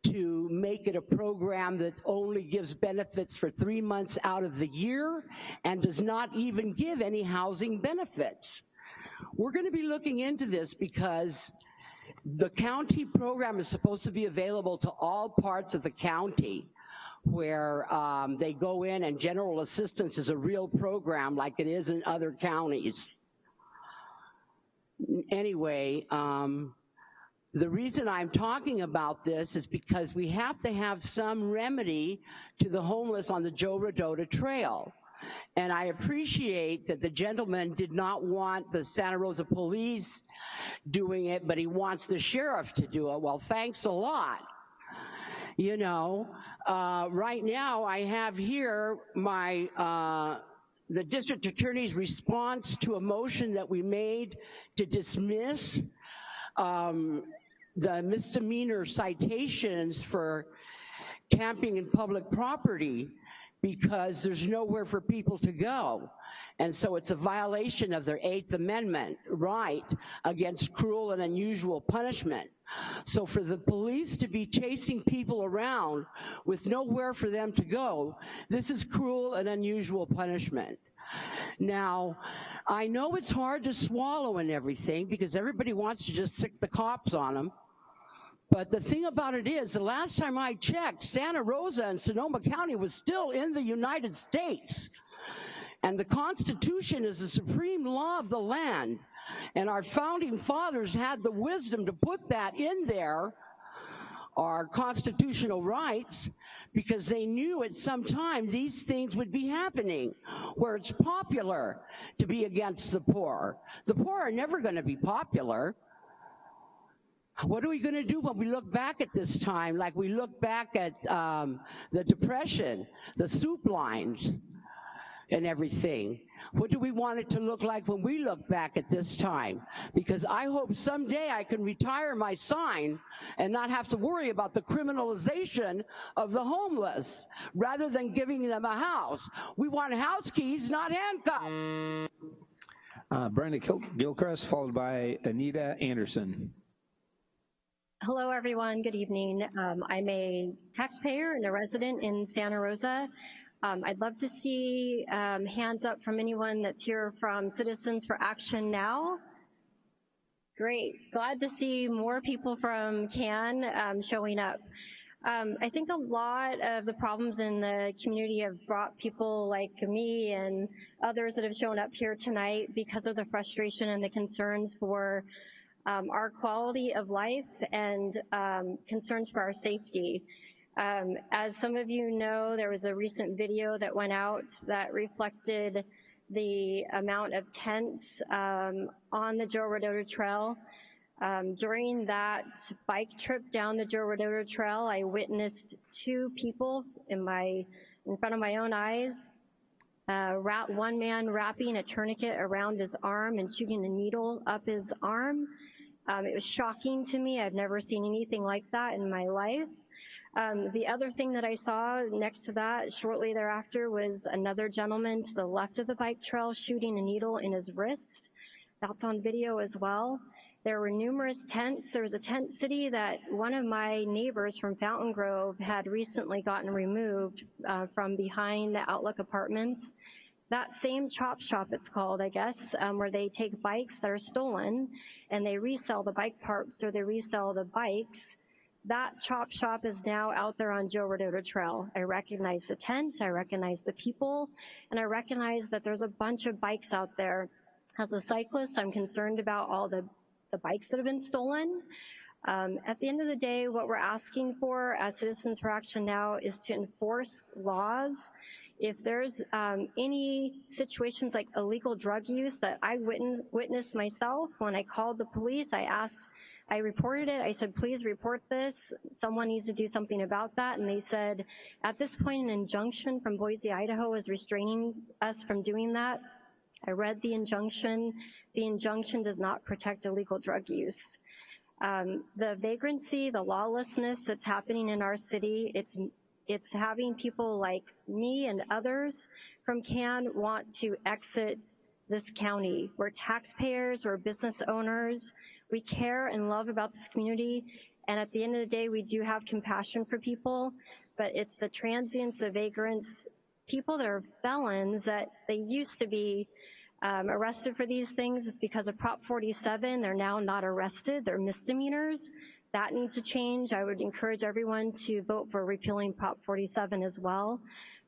to make it a program that only gives benefits for three months out of the year and does not even give any housing benefits. We're gonna be looking into this because the county program is supposed to be available to all parts of the county where um, they go in and general assistance is a real program like it is in other counties. Anyway, um, the reason I'm talking about this is because we have to have some remedy to the homeless on the Joe Rodota Trail. And I appreciate that the gentleman did not want the Santa Rosa Police doing it, but he wants the sheriff to do it. Well, thanks a lot. You know, uh, right now I have here my, uh, the district attorney's response to a motion that we made to dismiss um, the misdemeanor citations for camping in public property because there's nowhere for people to go. And so it's a violation of their Eighth Amendment right against cruel and unusual punishment. So for the police to be chasing people around with nowhere for them to go, this is cruel and unusual punishment. Now, I know it's hard to swallow and everything because everybody wants to just sick the cops on them. But the thing about it is, the last time I checked, Santa Rosa and Sonoma County was still in the United States. And the Constitution is the supreme law of the land. And our founding fathers had the wisdom to put that in there, our constitutional rights, because they knew at some time these things would be happening, where it's popular to be against the poor. The poor are never gonna be popular. What are we gonna do when we look back at this time, like we look back at um, the Depression, the soup lines, and everything? What do we want it to look like when we look back at this time? Because I hope someday I can retire my sign and not have to worry about the criminalization of the homeless, rather than giving them a house. We want house keys, not handcuffs.
Uh, Brenda Gil- Gilchrist, followed by Anita Anderson.
Hello, everyone. Good evening. Um, I'm a taxpayer and a resident in Santa Rosa.
Um, I'd love to see um, hands up from anyone that's here from Citizens for Action Now. Great, glad to see more people from CAN um, showing up. Um, I think a lot of the problems in the community have brought people like me and others that have shown up here tonight because of the frustration and the concerns for um, our quality of life and um, concerns for our safety. Um, as some of you know, there was a recent video that went out that reflected the amount of tents um, on the Joe Rodota Trail. Um, during that bike trip down the Joe Rodota Trail, I witnessed two people in my in front of my own eyes. Uh, one man wrapping a tourniquet around his arm and shooting a needle up his arm. Um, it was shocking to me. I've never seen anything like that in my life. Um, the other thing that I saw next to that shortly thereafter was another gentleman to the left of the bike trail shooting a needle in his wrist. That's on video as well. There were numerous tents. There was a tent city that one of my neighbors from Fountain Grove had recently gotten removed uh, from behind the Outlook Apartments. That same chop shop, it's called, I guess, um, where they take bikes that are stolen and they resell the bike parts or they resell the bikes. That chop shop is now out there on Joe Rodota Trail. I recognize the tent, I recognize the people, and I recognize that there's a bunch of bikes out there. As a cyclist, I'm concerned about all the the bikes that have been stolen. Um, at the end of the day, what we're asking for as Citizens for Action now is to enforce laws. If there's um, any situations like illegal drug use that I witness, witnessed myself, when I called the police, I asked, I reported it, I said, please report this, someone needs to do something about that, and they said, at this point an injunction from Boise, Idaho is restraining us from doing that. I read the injunction. The injunction does not protect illegal drug use. Um, the vagrancy, the lawlessness that's happening in our city, it's, it's having people like me and others from CAN want to exit this county. We're taxpayers, we're business owners, we care and love about this community, and at the end of the day, we do have compassion for people, but it's the transients, the vagrants, people that are felons that they used to be um, arrested for these things because of Prop 47. They're now not arrested, they're misdemeanors. That needs to change. I would encourage everyone to vote for repealing Prop 47 as well.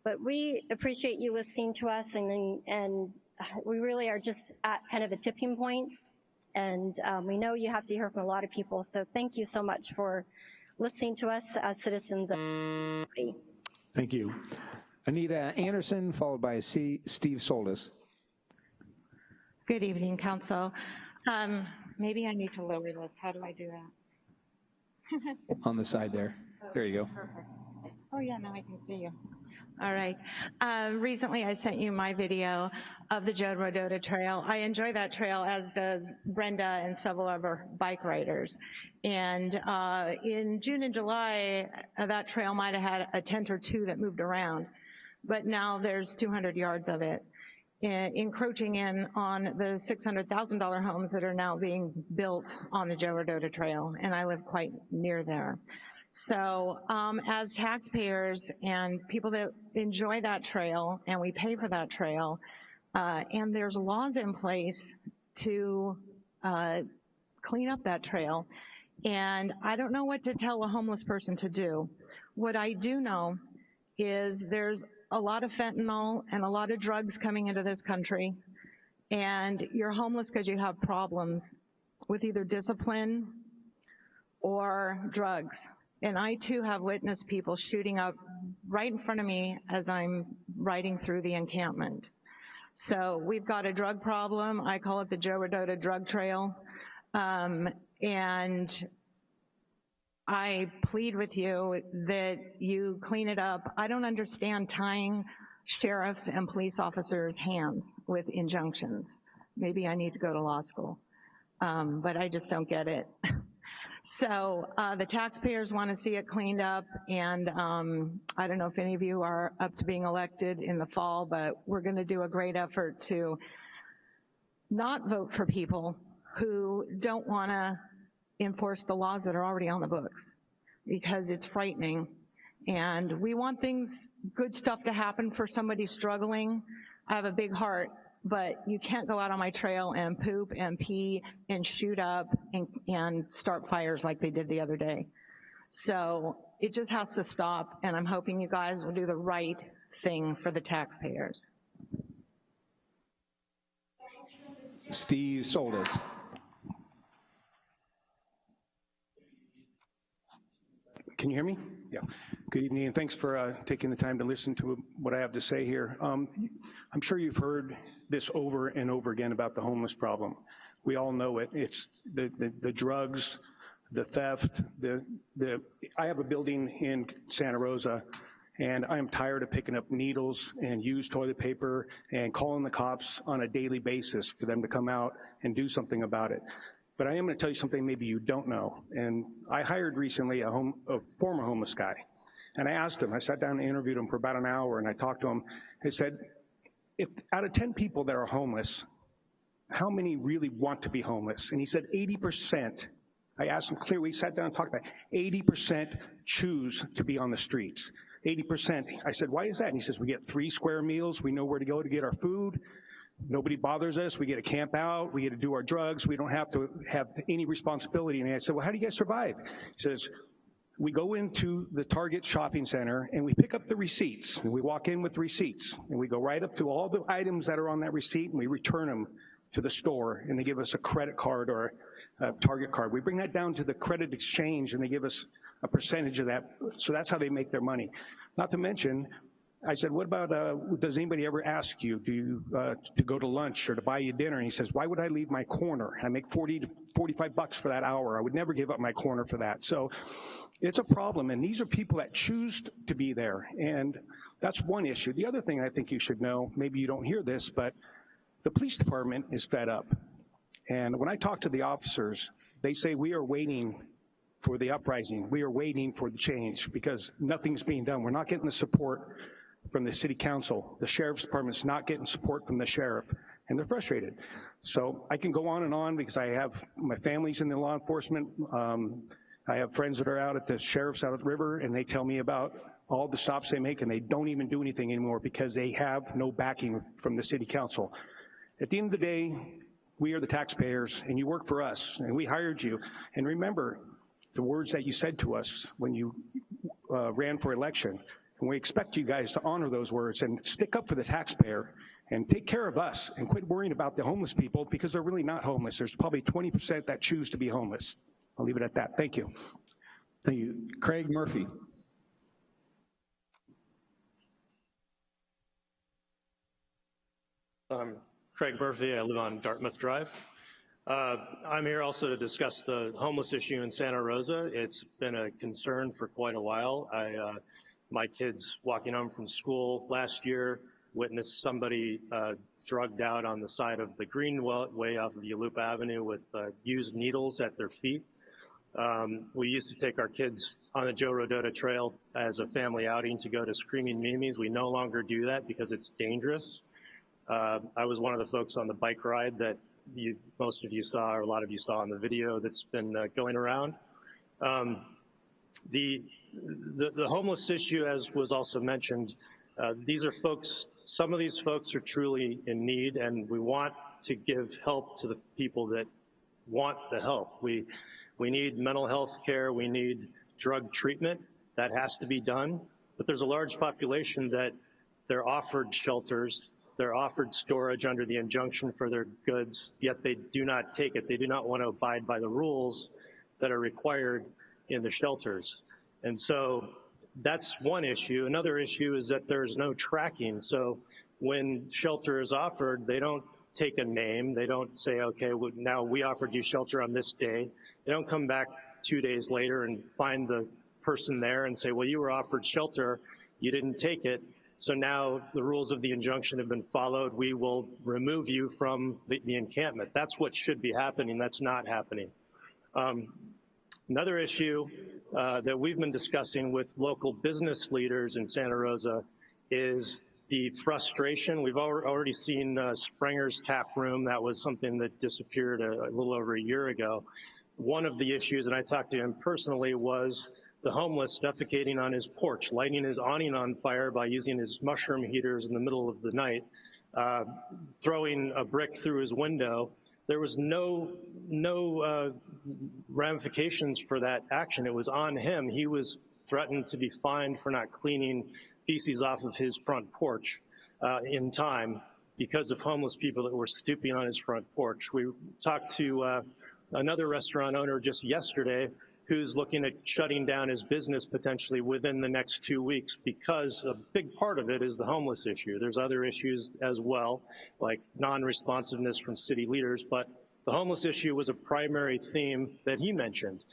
But we appreciate you listening to us and, and we really are just at kind of a tipping point and um, we know you have to hear from a lot of people. So thank you so much for listening to us as citizens.
Thank you. Anita Anderson, followed by C Steve Soltis.
Good evening, Council. Um, maybe I need to lower this. How do I do that?
On the side there. There you go.
Perfect. Oh yeah, now I can see you. All right. Uh, recently I sent you my video of the Joe Rodota Trail. I enjoy that trail as does Brenda and several other bike riders. And uh, in June and July, uh, that trail might have had a tent or two that moved around, but now there's 200 yards of it encroaching in on the $600,000 homes that are now being built on the Joe Rodota Trail, and I live quite near there. So um, as taxpayers and people that enjoy that trail, and we pay for that trail, uh, and there's laws in place to uh, clean up that trail, and I don't know what to tell a homeless person to do. What I do know is there's a lot of fentanyl and a lot of drugs coming into this country, and you're homeless because you have problems with either discipline or drugs. And I too have witnessed people shooting up right in front of me as I'm riding through the encampment. So we've got a drug problem. I call it the Joe Rodota drug trail. Um, and I plead with you that you clean it up. I don't understand tying sheriffs and police officers' hands with injunctions. Maybe I need to go to law school, um, but I just don't get it. so uh, the taxpayers want to see it cleaned up, and um, I don't know if any of you are up to being elected in the fall, but we're gonna do a great effort to not vote for people who don't wanna enforce the laws that are already on the books because it's frightening And we want things, good stuff to happen for somebody struggling. I have a big heart, but you can't go out on my trail and poop and pee and shoot up and, and start fires like they did the other day. So it just has to stop, and I'm hoping you guys will do the right thing for the taxpayers.
Steve Soltis.
Can you hear me? Yeah. Good evening, and thanks for uh, taking the time to listen to what I have to say here. Um, I'm sure you've heard this over and over again about the homeless problem. We all know it. It's the, the, the drugs, the theft, the, the, I have a building in Santa Rosa and I'm tired of picking up needles and used toilet paper and calling the cops on a daily basis for them to come out and do something about it. But I am gonna tell you something maybe you don't know. And I hired recently a, home, a former homeless guy. And I asked him, I sat down and interviewed him for about an hour and I talked to him. I said, if out of 10 people that are homeless, how many really want to be homeless? And he said 80%. I asked him clearly, we sat down and talked about 80% choose to be on the streets. 80%. I said, why is that? And he says, we get three square meals, we know where to go to get our food, nobody bothers us, we get to camp out, we get to do our drugs, we don't have to have any responsibility. And I said, well, how do you guys survive? He says, we go into the Target shopping center and we pick up the receipts and we walk in with receipts and we go right up to all the items that are on that receipt and we return them to the store and they give us a credit card or a Target card. We bring that down to the credit exchange and they give us a percentage of that. So that's how they make their money. Not to mention, I said, what about, uh, does anybody ever ask you do you, uh, to go to lunch or to buy you dinner? And he says, why would I leave my corner? I make 40 to 45 bucks for that hour. I would never give up my corner for that. So it's a problem, and these are people that choose to be there, and that's one issue. The other thing I think you should know, maybe you don't hear this, but the police department is fed up. And when I talk to the officers, they say we are waiting for the uprising. We are waiting for the change because nothing's being done. We're not getting the support from the city council. The sheriff's department's not getting support from the sheriff, and they're frustrated. So I can go on and on because I have, my family's in the law enforcement. Um, I have friends that are out at the sheriff's out at the river, and they tell me about all the stops they make, and they don't even do anything anymore because they have no backing from the city council. At the end of the day, we are the taxpayers, and you work for us, and we hired you. And remember, the words that you said to us when you uh, ran for election. And we expect you guys to honor those words and stick up for the taxpayer and take care of us and quit worrying about the homeless people because they're really not homeless. There's probably 20% that choose to be homeless. I'll leave it at that. Thank you.
Thank you. Craig Murphy.
I'm Craig Murphy. I live on Dartmouth Drive. Uh, I'm here also to discuss the homeless issue in Santa Rosa. It's been a concern for quite a while. I, uh, my kids walking home from school last year witnessed somebody uh, drugged out on the side of the Greenway off of Yalupa Avenue with uh, used needles at their feet. Um, we used to take our kids on the Joe Rodota Trail as a family outing to go to Screaming Mimi's. We no longer do that because it's dangerous. Uh, I was one of the folks on the bike ride that you, most of you saw, or a lot of you saw in the video that's been uh, going around. Um, the, the, the, homeless issue, as was also mentioned, uh, these are folks, some of these folks are truly in need and we want to give help to the people that want the help. We, we need mental health care, we need drug treatment, that has to be done, but there's a large population that they're offered shelters they're offered storage under the injunction for their goods, yet they do not take it. They do not want to abide by the rules that are required in the shelters. And so that's one issue. Another issue is that there's no tracking. So when shelter is offered, they don't take a name. They don't say, okay, well, now we offered you shelter on this day. They don't come back two days later and find the person there and say, well, you were offered shelter, you didn't take it. So now the rules of the injunction have been followed. We will remove you from the, the encampment. That's what should be happening. That's not happening. Um, another issue uh, that we've been discussing with local business leaders in Santa Rosa is the frustration. We've already seen uh, Springer's Tap Room. That was something that disappeared a, a little over a year ago. One of the issues, and I talked to him personally, was the homeless defecating on his porch, lighting his awning on fire by using his mushroom heaters in the middle of the night, uh, throwing a brick through his window. There was no, no uh, ramifications for that action. It was on him. He was threatened to be fined for not cleaning feces off of his front porch uh, in time because of homeless people that were stooping on his front porch. We talked to uh, another restaurant owner just yesterday who's looking at shutting down his business potentially within the next two weeks because a big part of it is the homeless issue. There's other issues as well, like non-responsiveness from city leaders, but the homeless issue was a primary theme that he mentioned.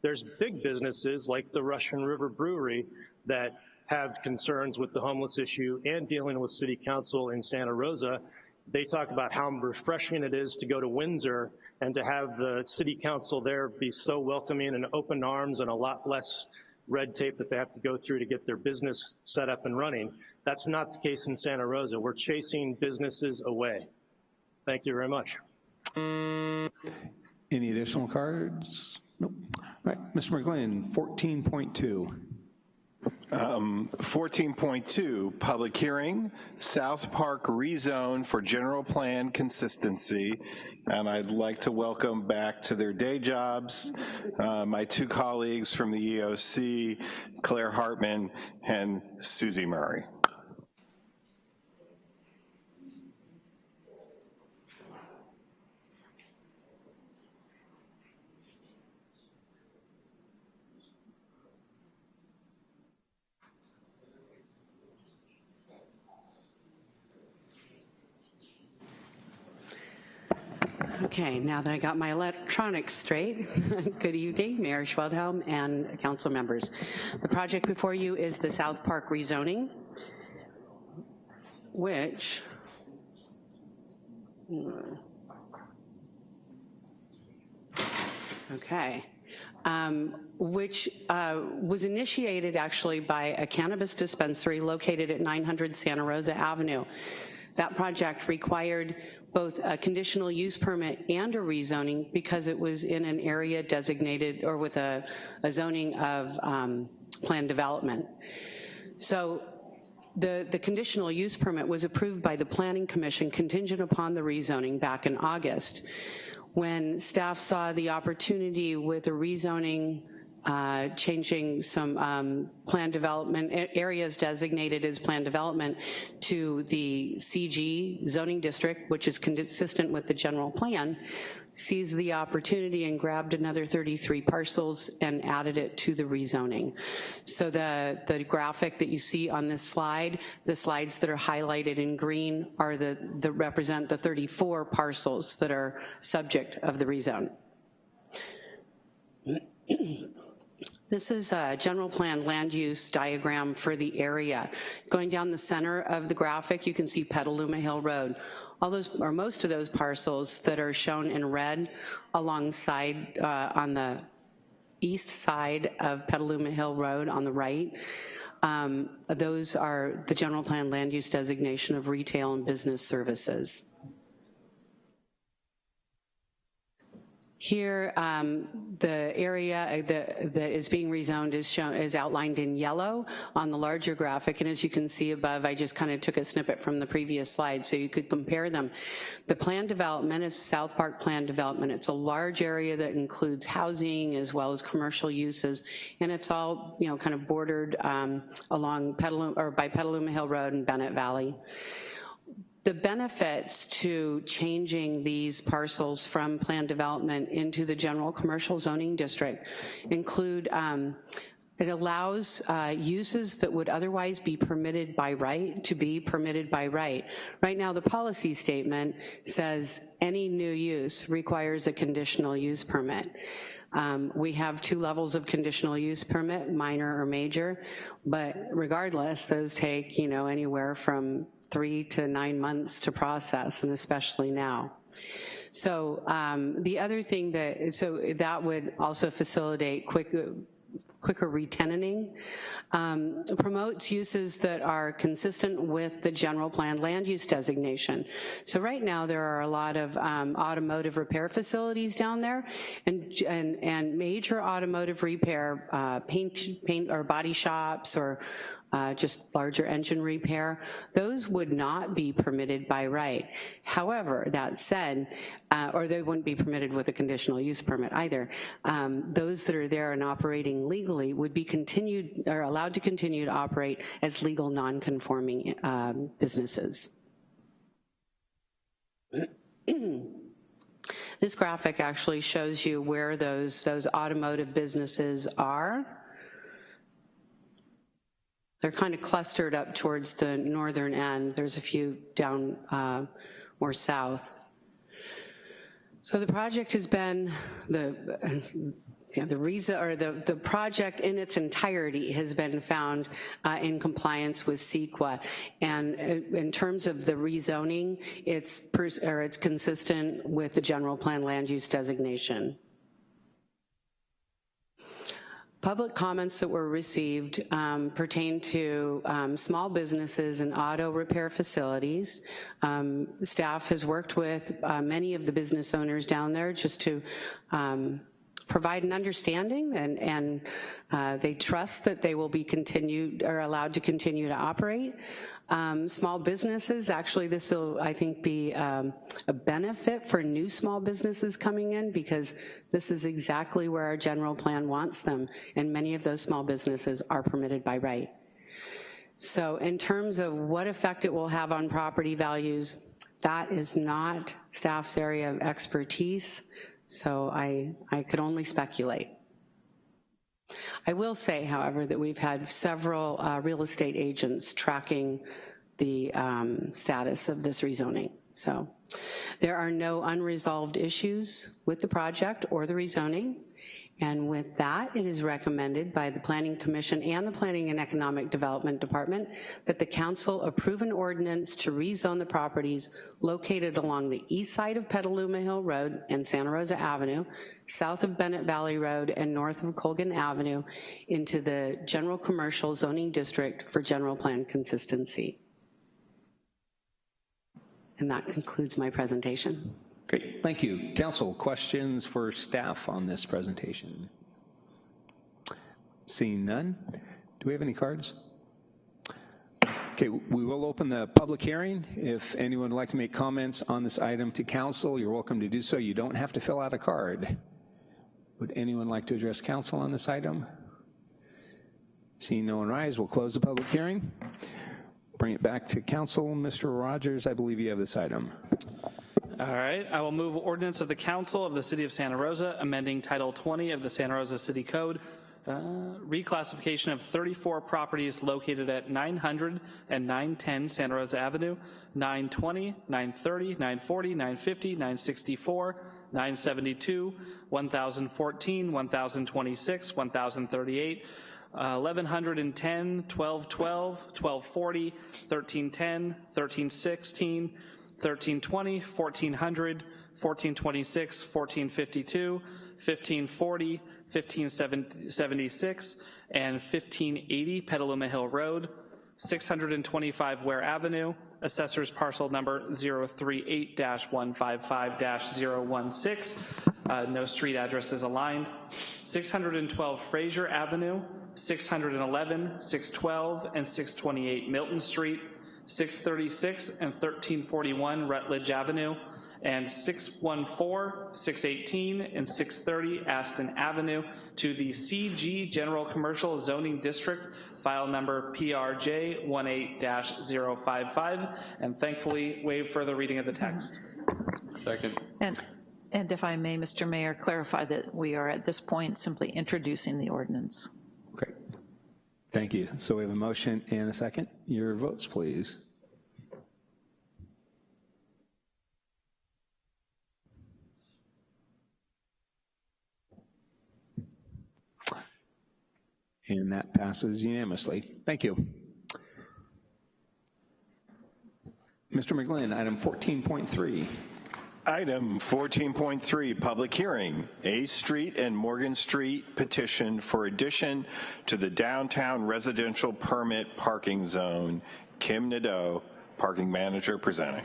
There's big businesses like the Russian River Brewery that have concerns with the homeless issue and dealing with city council in Santa Rosa. They talk about how refreshing it is to go to Windsor and to have the city council there be so welcoming and open arms and a lot less red tape that they have to go through to get their business set up and running. That's not the case in Santa Rosa. We're chasing businesses away. Thank you very much.
Any additional cards? Nope. All right, Mr. McGlynn, 14.2.
Um, 14.2, public hearing, South Park rezone for general plan consistency. And I'd like to welcome back to their day jobs uh, my two colleagues from the EOC, Clare Hartman and Susie Murray.
Okay, now that I got my electronics straight, good evening, Mayor Schwedhelm and council members. The project before you is the South Park rezoning, which, okay, um, which uh, was initiated actually by a cannabis dispensary located at 900 Santa Rosa Avenue. That project required both a conditional use permit and a rezoning because it was in an area designated or with a, a zoning of um, planned development. So the, the conditional use permit was approved by the Planning Commission contingent upon the rezoning back in August. When staff saw the opportunity with a rezoning uh, changing some um, plan development, areas designated as plan development to the CG zoning district, which is consistent with the general plan, seized the opportunity and grabbed another 33 parcels and added it to the rezoning. So the, the graphic that you see on this slide, the slides that are highlighted in green are the, that represent the 34 parcels that are subject of the rezone. This is a general plan land use diagram for the area. Going down the center of the graphic, you can see Petaluma Hill Road. All those, or most of those parcels that are shown in red alongside, uh, on the east side of Petaluma Hill Road on the right, um, those are the general plan land use designation of retail and business services. Here, um, the area uh, that, is being rezoned is shown is outlined in yellow on the larger graphic, and as you can see above, I just kind of took a snippet from the previous slide so you could compare them. The plan development is South Park plan development. It's a large area that includes housing as well as commercial uses, and it's all you know kind of bordered um, along Petaluma or by Petaluma Hill Road and Bennett Valley. The benefits to changing these parcels from planned development into the general commercial zoning district include um, it allows uh, uses that would otherwise be permitted by right to be permitted by right. Right now, the policy statement says any new use requires a conditional use permit. Um, we have two levels of conditional use permit, minor or major, but regardless, those take, you know, anywhere from three to nine months to process, and especially now. So um, the other thing that, so that would also facilitate quick, quicker retenanting, um, promotes uses that are consistent with the general plan land use designation. So right now there are a lot of um, automotive repair facilities down there and, and, and major automotive repair, uh, paint, paint or body shops or uh, just larger engine repair, those would not be permitted by right. However, that said, uh, or they wouldn't be permitted with a conditional use permit either. Um, those that are there and operating legally would be continued, or allowed to continue to operate as legal non-conforming um, businesses. this graphic actually shows you where those, those automotive businesses are. They're kind of clustered up towards the northern end. There's a few down uh, more south. So the project has been, the, yeah, the reason, or the, the project in its entirety has been found uh, in compliance with CEQA. And uh, in terms of the rezoning, it's, or it's consistent with the general plan land use designation. Public comments that were received um, pertain to um, small businesses and auto repair facilities. Um, staff has worked with uh, many of the business owners down there just to um, provide an understanding and, and uh, they trust that they will be continued or allowed to continue to operate. Um, small businesses, actually this will, I think, be um, a benefit for new small businesses coming in because this is exactly where our general plan wants them and many of those small businesses are permitted by right. So in terms of what effect it will have on property values, that is not staff's area of expertise. So I, I could only speculate. I will say, however, that we've had several uh, real estate agents tracking the um, status of this rezoning. So there are no unresolved issues with the project or the rezoning. And with that, it is recommended by the Planning Commission and the Planning and Economic Development Department that the council approve an ordinance to rezone the properties located along the east side of Petaluma Hill Road and Santa Rosa Avenue, south of Bennett Valley Road and north of Colgan Avenue into the general commercial zoning district for general plan consistency. And that concludes my presentation.
Great, thank you. Council, questions for staff on this presentation? Seeing none, do we have any cards? Okay, we will open the public hearing. If anyone would like to make comments on this item to council, you're welcome to do so. You don't have to fill out a card. Would anyone like to address council on this item? Seeing no one rise, we'll close the public hearing. Bring it back to council. Mr. Rogers, I believe you have this item.
All right, I will move ordinance of the council of the city of Santa Rosa amending title 20 of the Santa Rosa City Code uh, reclassification of 34 properties located at 900 and 910 Santa Rosa Avenue, 920, 930, 940, 950, 964, 972, 1014, 1026, 1038, uh, 1110, 1212, 1240, 1310, 1316, 1320, 1400, 1426, 1452, 1540, 1576, and 1580 Petaluma Hill Road, 625 Ware Avenue, assessor's parcel number 038-155-016, uh, no street address is aligned, 612 Fraser Avenue, 611, 612, and 628 Milton Street, 636 and 1341 Rutledge Avenue, and 614, 618, and 630 Aston Avenue to the CG General Commercial Zoning District, file number PRJ 18-055, and thankfully waive further reading of the text.
Second.
And, and if I may, Mr. Mayor, clarify that we are at this point simply introducing the ordinance.
Thank you. So we have a motion and a second. Your votes, please. And that passes unanimously. Thank you. Mr. McGlynn, item 14.3.
Item 14.3, public hearing, A Street and Morgan Street petition for addition to the downtown residential permit parking zone. Kim Nadeau, parking manager, presenting.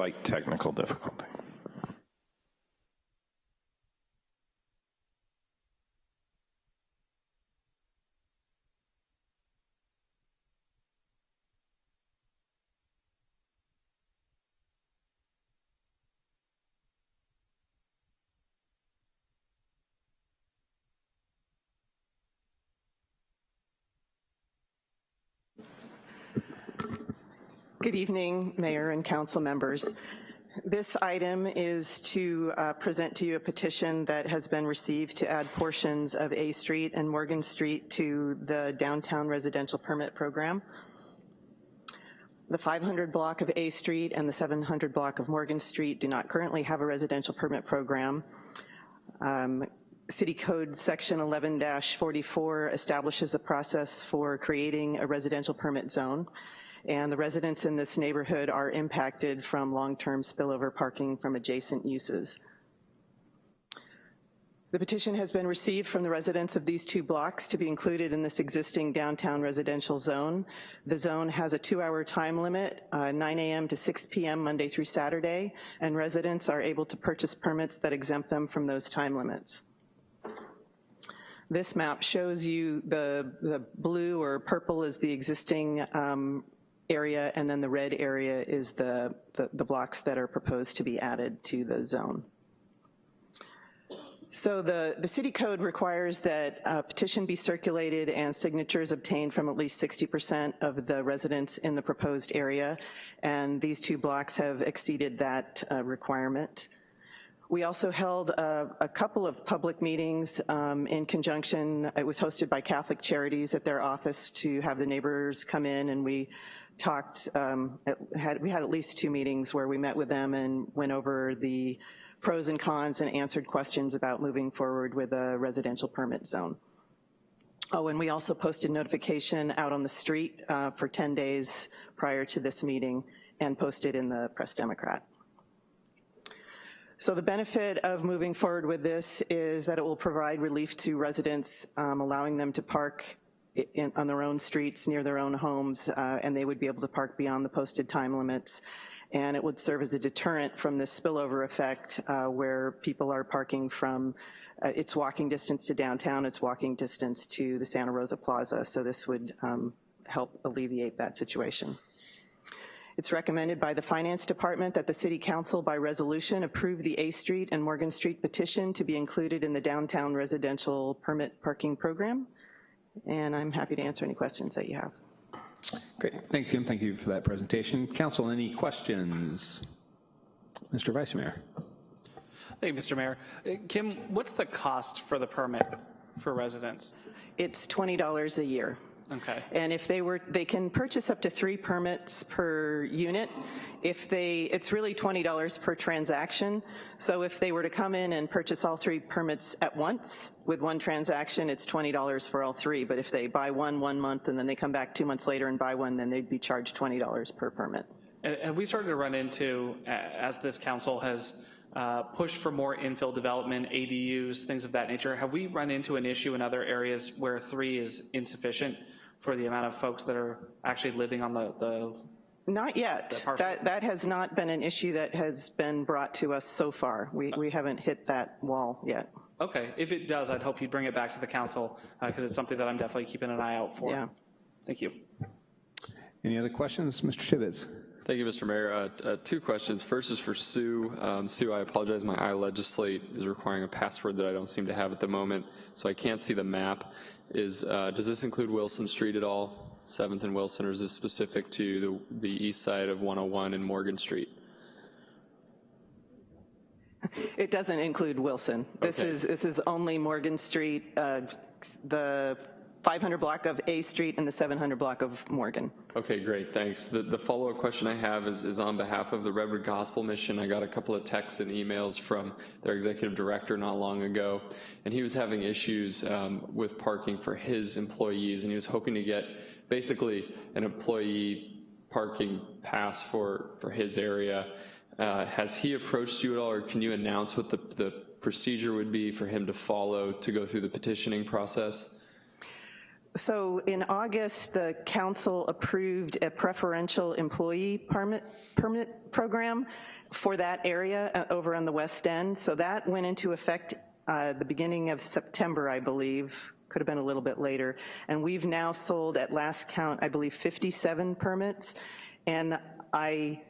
Slight technical difficulty.
Good evening, Mayor and council members. This item is to uh, present to you a petition that has been received to add portions of A Street and Morgan Street to the downtown residential permit program. The 500 block of A Street and the 700 block of Morgan Street do not currently have a residential permit program. Um, City Code Section 11-44 establishes a process for creating a residential permit zone and the residents in this neighborhood are impacted from long-term spillover parking from adjacent uses. The petition has been received from the residents of these two blocks to be included in this existing downtown residential zone. The zone has a two-hour time limit, uh, 9 a.m. to 6 p.m. Monday through Saturday, and residents are able to purchase permits that exempt them from those time limits. This map shows you the, the blue or purple is the existing um, area, and then the red area is the, the, the blocks that are proposed to be added to the zone. So the, the city code requires that a petition be circulated and signatures obtained from at least 60% of the residents in the proposed area, and these two blocks have exceeded that uh, requirement. We also held a, a, couple of public meetings um, in conjunction, it was hosted by Catholic Charities at their office to have the neighbors come in and we talked, um, had, we had at least two meetings where we met with them and went over the pros and cons and answered questions about moving forward with a residential permit zone. Oh, and we also posted notification out on the street uh, for 10 days prior to this meeting and posted in the Press Democrat. So the benefit of moving forward with this is that it will provide relief to residents, um, allowing them to park in, on their own streets near their own homes, uh, and they would be able to park beyond the posted time limits. And it would serve as a deterrent from this spillover effect uh, where people are parking from, uh, it's walking distance to downtown, it's walking distance to the Santa Rosa Plaza. So this would um, help alleviate that situation. It's recommended by the Finance Department that the City Council by resolution approve the A Street and Morgan Street petition to be included in the downtown residential permit parking program and I'm happy to answer any questions that you have.
Great, thanks Kim, thank you for that presentation. Council, any questions? Mr. Vice Mayor.
Thank you, Mr. Mayor. Uh, Kim, what's the cost for the permit for residents?
It's $20 a year.
Okay.
And if they were, they can purchase up to three permits per unit. If they, it's really $20 per transaction. So if they were to come in and purchase all three permits at once with one transaction, it's $20 for all three. But if they buy one one month and then they come back two months later and buy one, then they'd be charged $20 per permit.
And have we started to run into, as this council has uh, pushed for more infill development, ADUs, things of that nature, have we run into an issue in other areas where three is insufficient? For the amount of folks that are actually living on the, the
not yet. That, that has not been an issue that has been brought to us so far. We, we haven't hit that wall yet.
Okay, if it does, I'd hope you'd bring it back to the council because uh, it's something that I'm definitely keeping an eye out for.
Yeah.
Thank you.
Any other questions? Mr. Tibbetts.
Thank you, Mr. Mayor. Uh, uh, two questions. First is for Sue. Um, Sue, I apologize. My iLegislate is requiring a password that I don't seem to have at the moment, so I can't see the map. Is uh, does this include Wilson Street at all, 7th and Wilson, or is this specific to the the east side of 101 and Morgan Street?
It doesn't include Wilson. This
Okay.
is this is only Morgan Street, uh, the 500 block of A Street and the 700 block of Morgan.
Okay, great, thanks. The, the follow-up question I have is, is on behalf of the Redwood Gospel Mission. I got a couple of texts and emails from their executive director not long ago, and he was having issues um, with parking for his employees, and he was hoping to get basically an employee parking pass for, for his area. Uh, has he approached you at all, or can you announce what the, the procedure would be for him to follow to go through the petitioning process?
So in August, the council approved a preferential employee permit, permit program for that area uh, over on the west end. So that went into effect uh, the beginning of September, I believe, could have been a little bit later. And we've now sold at last count, I believe 57 permits. And I,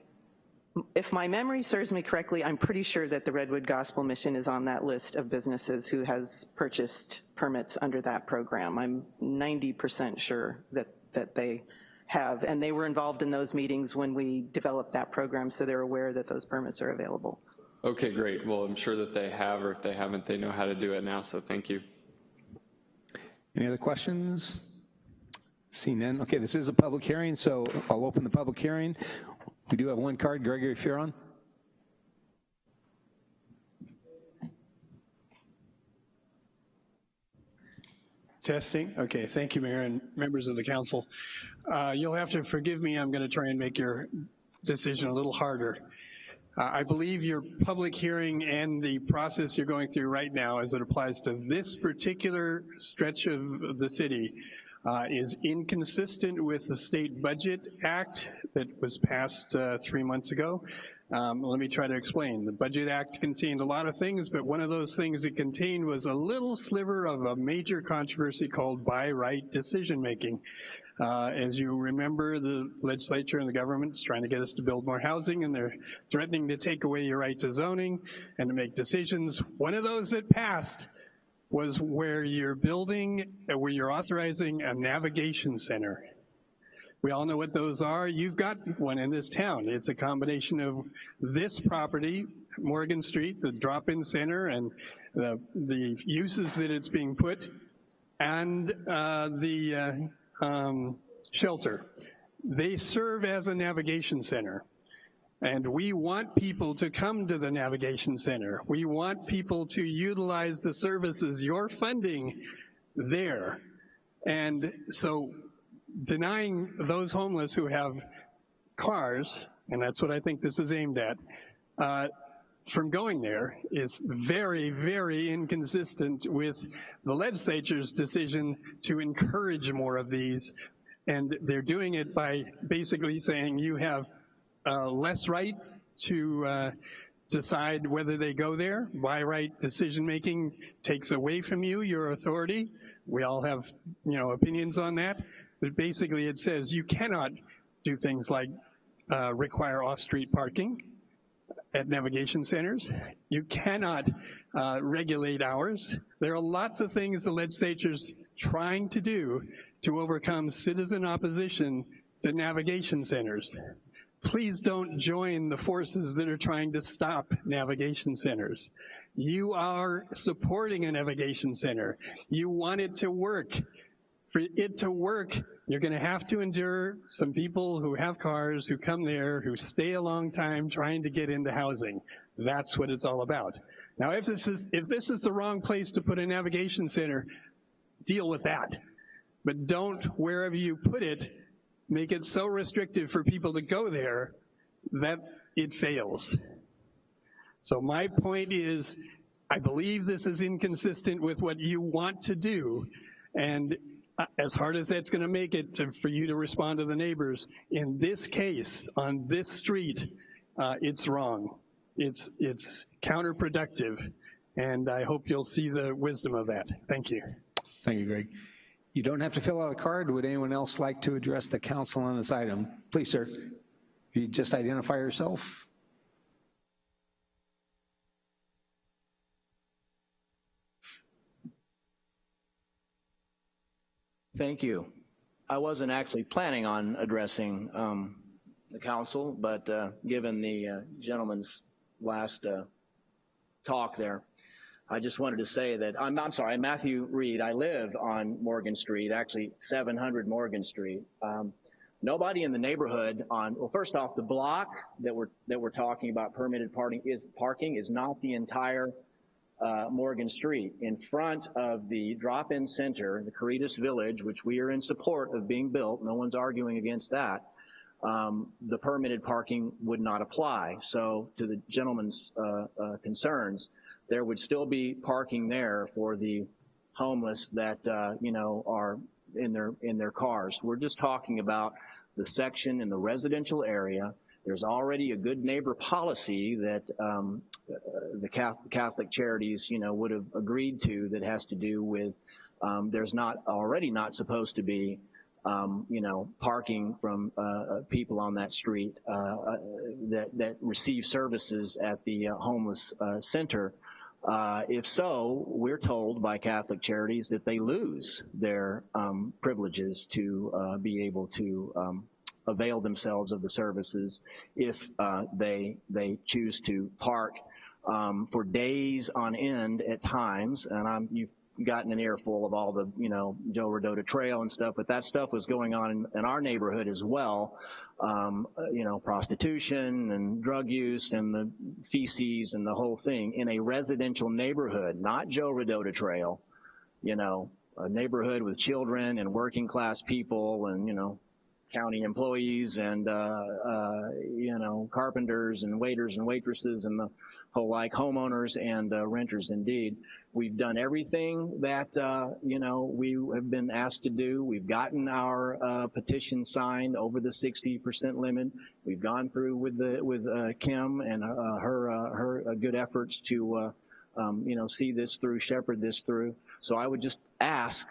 if my memory serves me correctly, I'm pretty sure that the Redwood Gospel Mission is on that list of businesses who has purchased permits under that program. I'm 90% sure that, that they have, and they were involved in those meetings when we developed that program, so they're aware that those permits are available.
Okay, great. Well, I'm sure that they have, or if they haven't, they know how to do it now, so thank you.
Any other questions? See none. Okay, this is a public hearing, so I'll open the public hearing. We do have one card, Gregory Furon.
Testing. Okay, thank you, Mayor and members of the council. Uh, you'll have to forgive me, I'm gonna try and make your decision a little harder. Uh, I believe your public hearing and the process you're going through right now as it applies to this particular stretch of the city uh, is inconsistent with the State Budget Act that was passed uh, three months ago. Um, let me try to explain. The Budget Act contained a lot of things, but one of those things it contained was a little sliver of a major controversy called by right decision making. Uh, as you remember, the legislature and the government's trying to get us to build more housing and they're threatening to take away your right to zoning and to make decisions. One of those that passed was where you're building, uh, where you're authorizing a navigation center. We all know what those are. You've got one in this town. It's a combination of this property, Morgan Street, the drop-in center, and the, the uses that it's being put, and uh, the uh, um, shelter. They serve as a navigation center. And we want people to come to the Navigation Center. We want people to utilize the services you're funding there. And so denying those homeless who have cars, and that's what I think this is aimed at, uh, from going there is very, very inconsistent with the legislature's decision to encourage more of these. And they're doing it by basically saying you have uh, less right to uh, decide whether they go there. By right decision-making takes away from you your authority. We all have, you know, opinions on that. But basically it says you cannot do things like uh, require off-street parking at navigation centers. You cannot uh, regulate hours. There are lots of things the legislature's trying to do to overcome citizen opposition to navigation centers please don't join the forces that are trying to stop navigation centers. You are supporting a navigation center. You want it to work. For it to work, you're gonna have to endure some people who have cars, who come there, who stay a long time trying to get into housing. That's what it's all about. Now, if this is, if this is the wrong place to put a navigation center, deal with that. But don't, wherever you put it, make it so restrictive for people to go there that it fails. So my point is, I believe this is inconsistent with what you want to do, and as hard as that's gonna make it to, for you to respond to the neighbors, in this case, on this street, uh, it's wrong. It's, it's counterproductive, and I hope you'll see the wisdom of that. Thank you.
Thank you, Greg. You don't have to fill out a card. Would anyone else like to address the council on this item? Please, sir. You just identify yourself.
Thank you. I wasn't actually planning on addressing um, the council, but uh, given the uh, gentleman's last uh, talk there, I just wanted to say that, I'm, I'm sorry, I'm Matthew Reed. I live on Morgan Street, actually 700 Morgan Street. Um, nobody in the neighborhood on, well, first off, the block that we're, that we're talking about permitted parking is, parking is not the entire uh, Morgan Street. In front of the drop-in center, the Caritas Village, which we are in support of being built, no one's arguing against that, um, the permitted parking would not apply. So to the gentleman's uh, uh, concerns, there would still be parking there for the homeless that, uh, you know, are in their, in their cars. We're just talking about the section in the residential area there's already a good neighbor policy that um, uh, the Catholic Charities, you know, would have agreed to that has to do with um, there's not already not supposed to be um, you know, parking from uh, uh people on that street uh, uh, that, that receive services at the uh, homeless center. If so, we're told by Catholic Charities that they lose their um, privileges to be able to um, avail themselves of the services if uh, they, they choose to park um, for days on end at times, and I'm, you've gotten an earful of all the, you know, Joe Rodota Trail and stuff, but that stuff was going on in, in our neighborhood as well. Um, uh, you know, prostitution and drug use and the feces and the whole thing in a residential neighborhood, not Joe Rodota Trail, you know, a neighborhood with children and working class people and, you know, county employees and, uh, uh, you know, carpenters and waiters and waitresses and the whole like homeowners and uh, renters indeed. We've done everything that, uh, you know, we have been asked to do. We've gotten our uh, petition signed over the 60% limit. We've gone through with the with uh, Kim and her her good efforts to um, you know, see this through, shepherd this through. So I would just ask,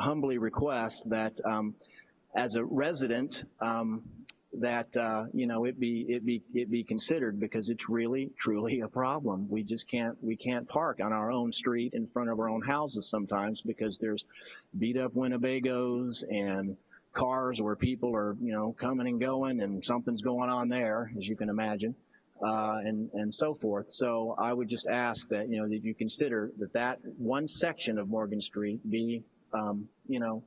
humbly request that um, as a resident um, that uh, you know it be it be it be considered because it's really truly a problem. We just can't we can't park on our own street in front of our own houses sometimes because there's beat up Winnebagos and cars where people are you know coming and going and something's going on there as you can imagine. Uh, and, and so forth. So I would just ask that, you know, that you consider that that one section of Morgan Street be, um, you know,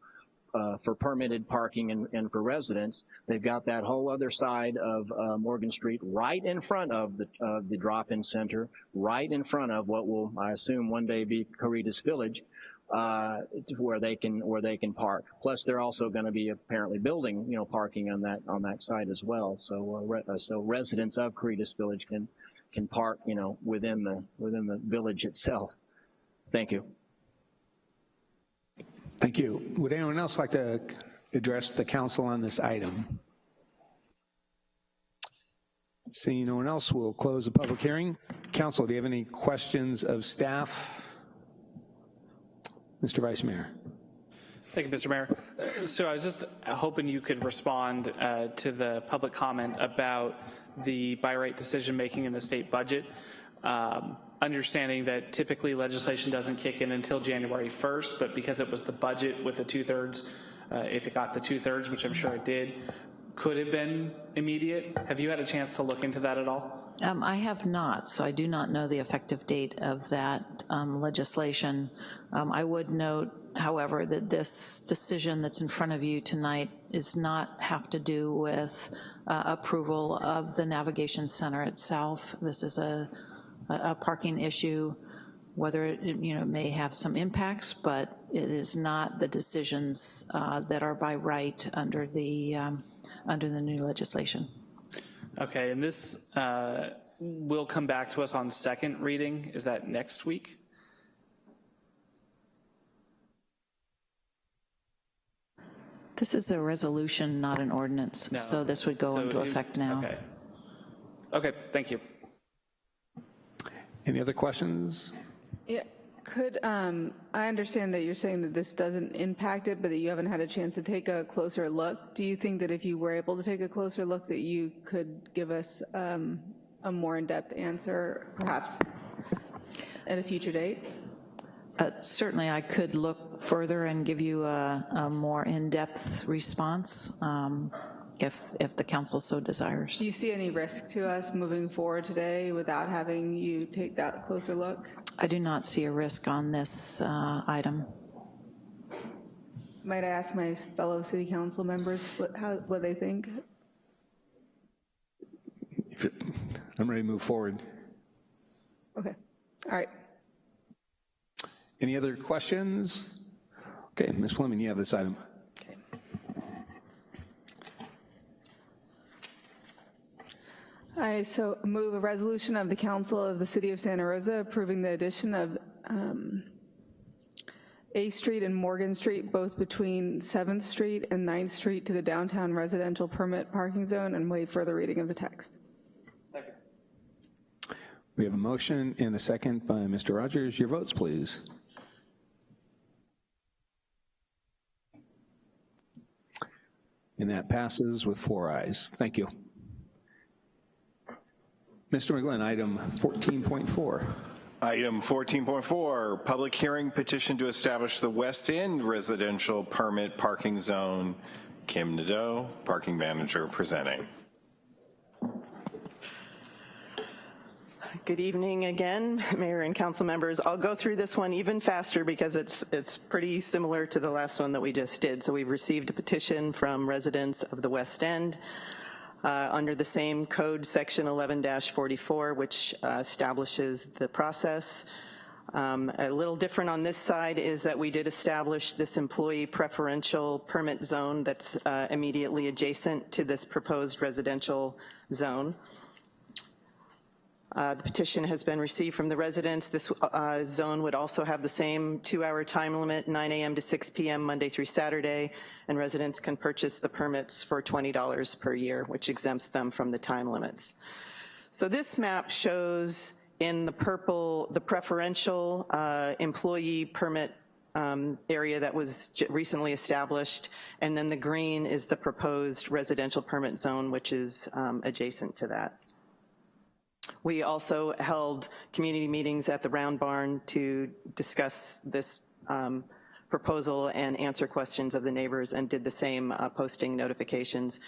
uh, for permitted parking and, and, for residents. They've got that whole other side of uh, Morgan Street right in front of the, uh, the drop-in center, right in front of what will, I assume, one day be Caritas Village, uh, where they can where they can park. Plus, they're also going to be apparently building, you know, parking on that on that site as well. So, uh, re uh, so residents of Caritas Village can can park, you know, within the within the village itself. Thank you.
Thank you. Would anyone else like to address the council on this item? Seeing no one else, we'll close the public hearing. Council, do you have any questions of staff? Mr. Vice Mayor.
Thank you, Mr. Mayor. So I was just hoping you could respond uh, to the public comment about the by right decision making in the state budget. Um, understanding that typically legislation doesn't kick in until January 1st, but because it was the budget with the two-thirds, uh, if it got the two-thirds, which I'm sure it did, could have been immediate. Have you had a chance to look into that at all?
Um, I have not, so I do not know the effective date of that um, legislation. Um, I would note, however, that this decision that's in front of you tonight is not have to do with uh, approval of the navigation center itself. This is a a, parking issue, whether it you know may have some impacts, but it is not the decisions uh, that are by right under the um, under the new legislation.
Okay, and this uh, will come back to us on second reading. Is that next week?
This is a resolution, not an ordinance, no. so this would go so into effect now.
Okay. Okay, thank you.
Any other questions?
Yeah,
Could, um, I understand that you're saying that this doesn't impact it, but that you haven't had a chance to take a closer look. Do you think that if you were able to take a closer look that you could give us um, a more in-depth answer, perhaps at a future date?
Uh, Certainly, I could look further and give you a, a more in-depth response um, if, if the council so desires.
Do you see any risk to us moving forward today without having you take that closer look?
I do not see a risk on this uh, item.
Might I ask my fellow city council members what, how, what they think?
If it- I'm ready to move forward.
Okay, all right.
Any other questions? Okay, Ms. Fleming, you have this item.
I so move a resolution of the Council of the City of Santa Rosa approving the addition of um, A Street and Morgan Street, both between 7th Street and 9th Street to the downtown residential permit parking zone and waive further reading of the text. Second.
We have a motion and a second by Mr. Rogers. Your votes, please. And that passes with four ayes. Thank you. Mr. McGlynn, item 14.4.
Item 14.4, public hearing petition to establish the West End residential permit parking zone. Kim Nadeau, parking manager, presenting.
Good evening again, Mayor and council members. I'll go through this one even faster because it's, it's pretty similar to the last one that we just did. So we've received a petition from residents of the West End uh, under the same code, section 11-44, which uh, establishes the process. Um, a little different on this side is that we did establish this employee preferential permit zone that's uh, immediately adjacent to this proposed residential zone. Uh, The petition has been received from the residents. This uh, zone would also have the same two-hour time limit, 9 a.m. to 6 p.m., Monday through Saturday, and residents can purchase the permits for $20 per year, which exempts them from the time limits. So this map shows in the purple the preferential uh, employee permit um, area that was recently established, and then the green is the proposed residential permit zone, which is um, adjacent to that. We also held community meetings at the Round Barn to discuss this um, proposal and answer questions of the neighbors and did the same uh, posting notifications.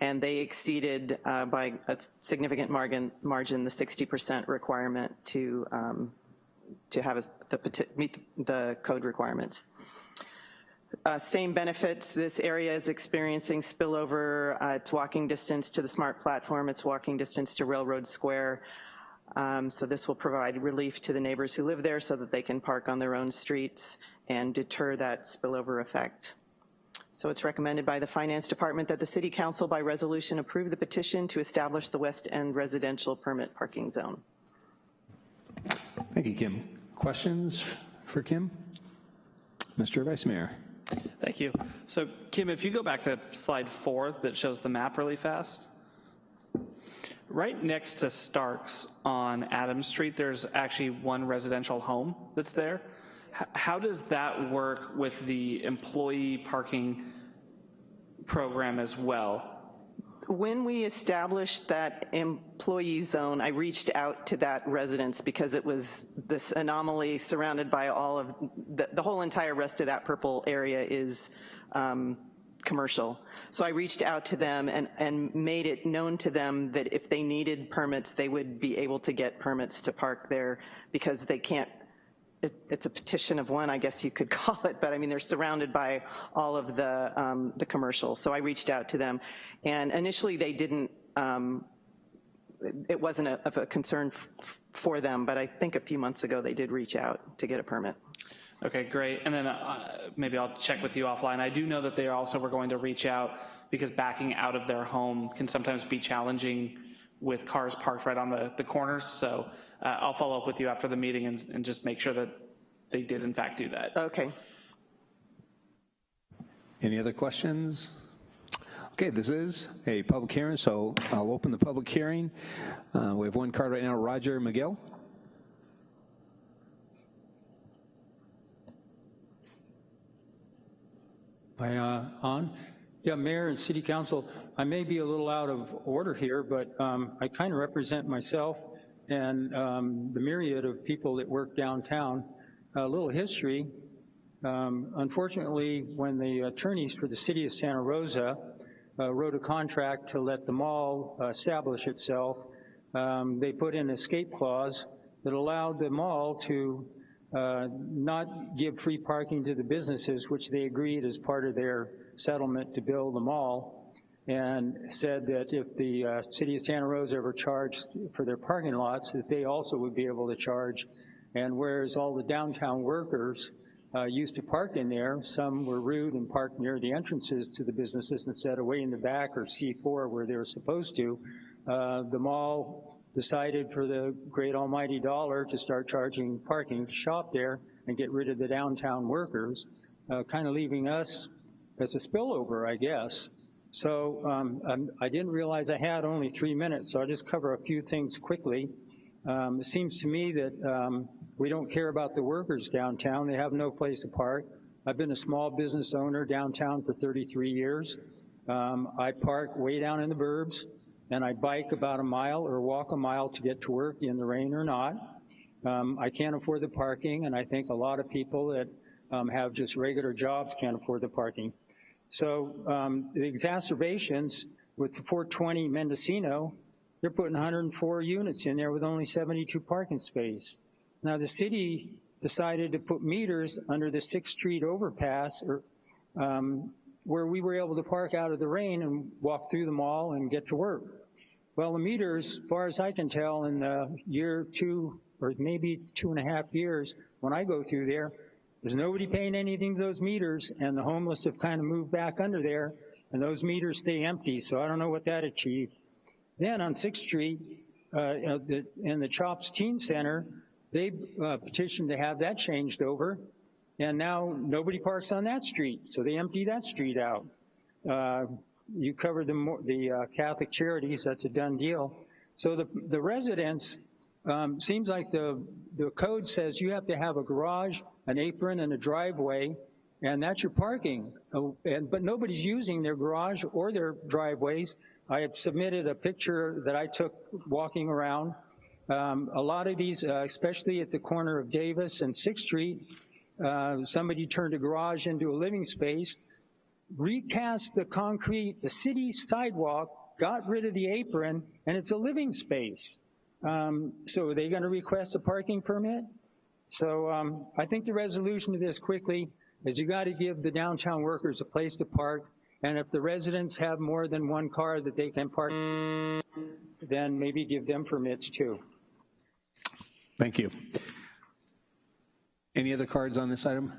And they exceeded uh, by a significant margin, margin the 60% requirement to, um, to have us- the, meet the code requirements. Uh, Same benefits, this area is experiencing spillover. Uh, It's walking distance to the SMART platform, it's walking distance to Railroad Square. Um, So this will provide relief to the neighbors who live there so that they can park on their own streets and deter that spillover effect. So it's recommended by the Finance Department that the City Council by resolution approve the petition to establish the West End residential permit parking zone.
Thank you, Kim. Questions for Kim? Mr. Vice Mayor.
Thank you. So Kim, if you go back to slide four that shows the map really fast, right next to Starks on Adams Street, there's actually one residential home that's there. How does that work with the employee parking program as well?
When we established that employee zone, I reached out to that residence because it was this anomaly surrounded by all of, the, the whole entire rest of that purple area is um, commercial. So I reached out to them and, and made it known to them that if they needed permits, they would be able to get permits to park there because they can't it, it's a petition of one, I guess you could call it, but I mean, they're surrounded by all of the, um, the commercials. So I reached out to them, and initially they didn't, um, it wasn't a, of a concern for them, but I think a few months ago they did reach out to get a permit.
Okay, great. And then uh, maybe I'll check with you offline. I do know that they also were going to reach out because backing out of their home can sometimes be challenging with cars parked right on the, the corners. So uh, I'll follow up with you after the meeting and, and just make sure that they did in fact do that.
Okay.
Any other questions? Okay, this is a public hearing, so I'll open the public hearing. Uh, we have one card right now, Roger McGill.
Am I uh, on? Yeah, Mayor and City Council, I may be a little out of order here, but um, I kind of represent myself and um, the myriad of people that work downtown. A little history. Um, unfortunately, when the attorneys for the City of Santa Rosa uh, wrote a contract to let the mall establish itself, um, they put in escape clause that allowed the mall to uh, not give free parking to the businesses, which they agreed as part of their settlement to build the mall, and said that if the uh, city of Santa Rosa ever charged for their parking lots, that they also would be able to charge. And whereas all the downtown workers uh, used to park in there, some were rude and parked near the entrances to the businesses instead of way in the back or C4 where they were supposed to, uh, the mall decided for the great almighty dollar to start charging parking to shop there and get rid of the downtown workers, uh, kind of leaving us as a spillover, I guess. So um, I did not realize I had only three minutes, so I'll just cover a few things quickly. Um, it seems to me that um, we don't care about the workers downtown. They have no place to park. I've been a small business owner downtown for 33 years. Um, I park way down in the burbs and I bike about a mile or walk a mile to get to work in the rain or not. Um, I can't afford the parking, and I think a lot of people that um, have just regular jobs can't afford the parking. So um, the exacerbations with the 420 Mendocino, they're putting 104 units in there with only 72 parking space. Now the city decided to put meters under the 6th Street overpass or, um, where we were able to park out of the rain and walk through the mall and get to work. Well, the meters, far as I can tell, in the year two or maybe two and a half years, when I go through there, there's nobody paying anything to those meters, and the homeless have kind of moved back under there, and those meters stay empty, so I don't know what that achieved. Then on 6th Street, uh, in the Chops Teen Center, they uh, petitioned to have that changed over, and now nobody parks on that street, so they empty that street out. Uh, you covered the, the uh, Catholic Charities, that's a done deal. So the, the residents, um, seems like the, the code says you have to have a garage, an apron, and a driveway, and that's your parking. Uh, and, but nobody's using their garage or their driveways. I have submitted a picture that I took walking around. Um, a lot of these, uh, especially at the corner of Davis and 6th Street, uh, somebody turned a garage into a living space, recast the concrete, the city sidewalk, got rid of the apron, and it's a living space. Um, so are they gonna request a parking permit? So um, I think the resolution to this quickly is you gotta give the downtown workers a place to park, and if the residents have more than one car that they can park, then maybe give them permits too.
Thank you. Any other cards on this item?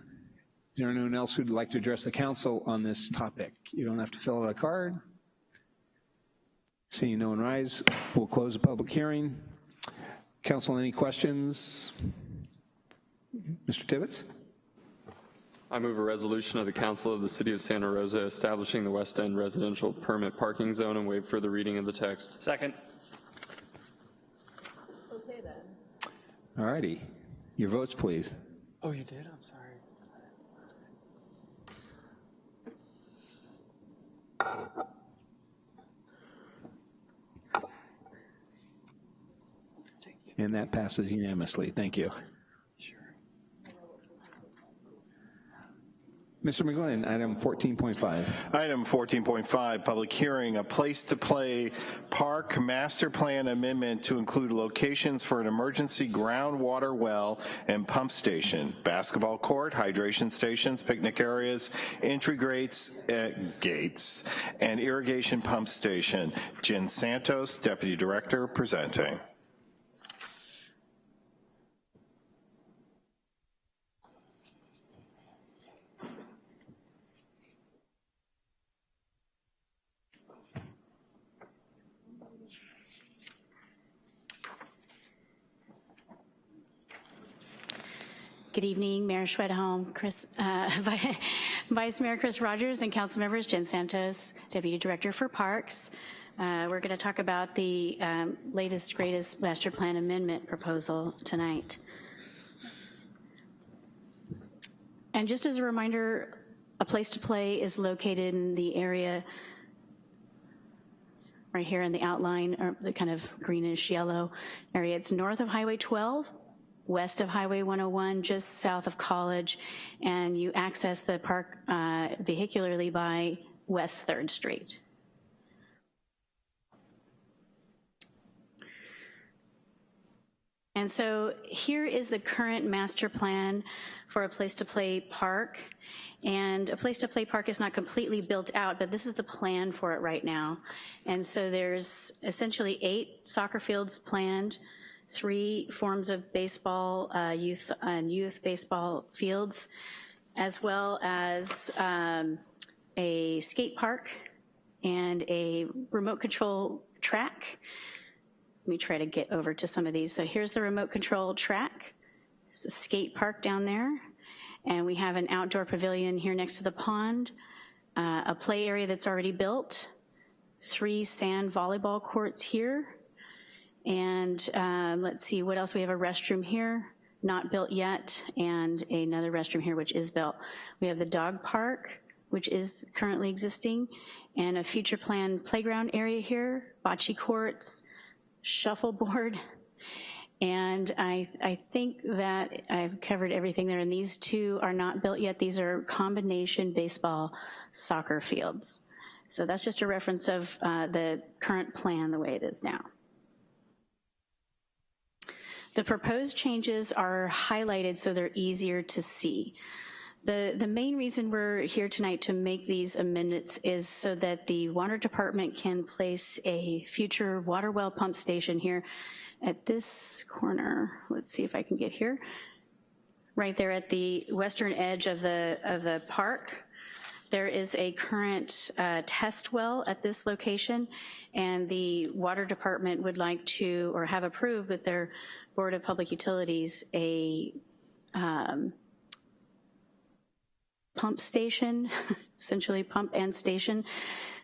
Is there anyone else who'd like to address the council on this topic? You don't have to fill out a card. Seeing no one rise, we'll close the public hearing. Council, any questions? Mr. Tibbetts?
I move a resolution of the Council of the City of Santa Rosa establishing the West End residential permit parking zone and waive further reading of the text.
Second.
Okay then. All righty. Your votes, please.
Oh, you did? I'm sorry.
And that passes unanimously. Thank you. Mr. McGlynn, item 14.5.
Item 14.5, public hearing, a place to play park master plan amendment to include locations for an emergency groundwater well and pump station, basketball court, hydration stations, picnic areas, entry gates, uh, gates, and irrigation pump station. Jen Santos, Deputy Director, presenting.
Good evening, Mayor Schwedhelm, Chris, uh, Vice Mayor Chris Rogers, and council members, Jen Santos, Deputy Director for Parks. Uh, we're going to talk about the um, latest, greatest master plan amendment proposal tonight. And just as a reminder, a place to play is located in the area right here in the outline, or the kind of greenish yellow area. It's north of Highway 12, west of Highway 101, just south of College, and you access the park uh, vehicularly by West 3rd Street. And so here is the current master plan for a place to play park. And a place to play park is not completely built out, but this is the plan for it right now. And so there's essentially eight soccer fields planned, three forms of baseball, uh, youth and youth baseball fields, as well as um, a skate park and a remote control track let me try to get over to some of these. So here's the remote control track. It's a skate park down there. And we have an outdoor pavilion here next to the pond, uh, a play area that's already built, three sand volleyball courts here. And um, let's see, what else? We have a restroom here, not built yet, and another restroom here, which is built. We have the dog park, which is currently existing, and a future planned playground area here, bocce courts, shuffleboard. And I, I think that I've covered everything there, and these two are not built yet. These are combination baseball soccer fields. So that's just a reference of uh, the current plan the way it is now. The proposed changes are highlighted so they're easier to see. The, the main reason we're here tonight to make these amendments is so that the water department can place a future water well pump station here at this corner. Let's see if I can get here. Right there at the western edge of the, of the park. There is a current uh, test well at this location, and the water department would like to, or have approved with their Board of Public Utilities, a um, pump station, essentially pump and station,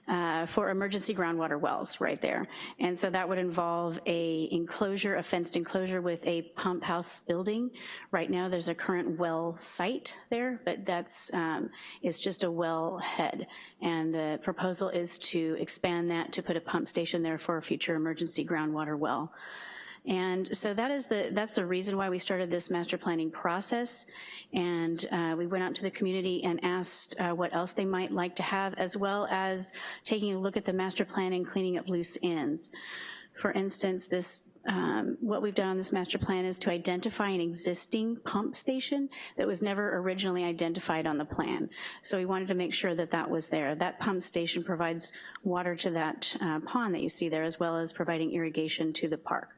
uh, for emergency groundwater wells right there. And so that would involve a enclosure, a fenced enclosure with a pump house building. Right now there's a current well site there, but that's um, is just a well head. And the proposal is to expand that to put a pump station there for a future emergency groundwater well. And so that is the, that's the reason why we started this master planning process. And uh, we went out to the community and asked uh, what else they might like to have, as well as taking a look at the master plan and cleaning up loose ends. For instance, this um, what we've done on this master plan is to identify an existing pump station that was never originally identified on the plan. So we wanted to make sure that that was there. That pump station provides water to that uh, pond that you see there, as well as providing irrigation to the park.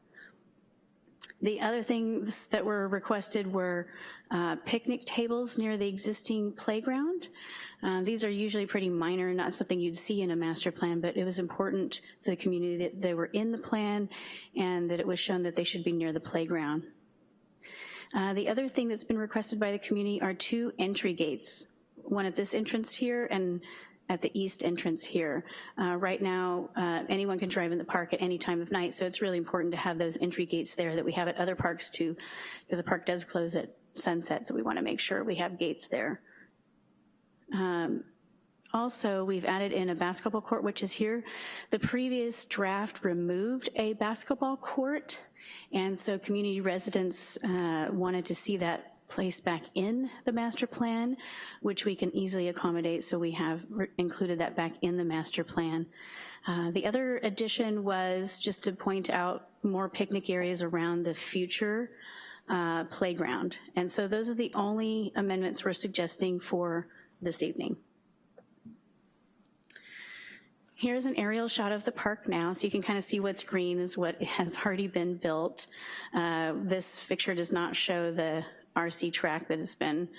The other things that were requested were uh, picnic tables near the existing playground. Uh, these are usually pretty minor, not something you'd see in a master plan, but it was important to the community that they were in the plan and that it was shown that they should be near the playground. Uh, the other thing that's been requested by the community are two entry gates, one at this entrance here and at the east entrance here. Uh, right now, uh, anyone can drive in the park at any time of night, so it's really important to have those entry gates there that we have at other parks too, because the park does close at sunset, so we wanna make sure we have gates there. Um, also, we've added in a basketball court, which is here. The previous draft removed a basketball court, and so community residents uh, wanted to see that placed back in the master plan, which we can easily accommodate, so we have included that back in the master plan. Uh, the other addition was just to point out more picnic areas around the future uh, playground. And so those are the only amendments we're suggesting for this evening. Here's an aerial shot of the park now, so you can kind of see what's green is what has already been built. Uh, this picture does not show the RC track that has been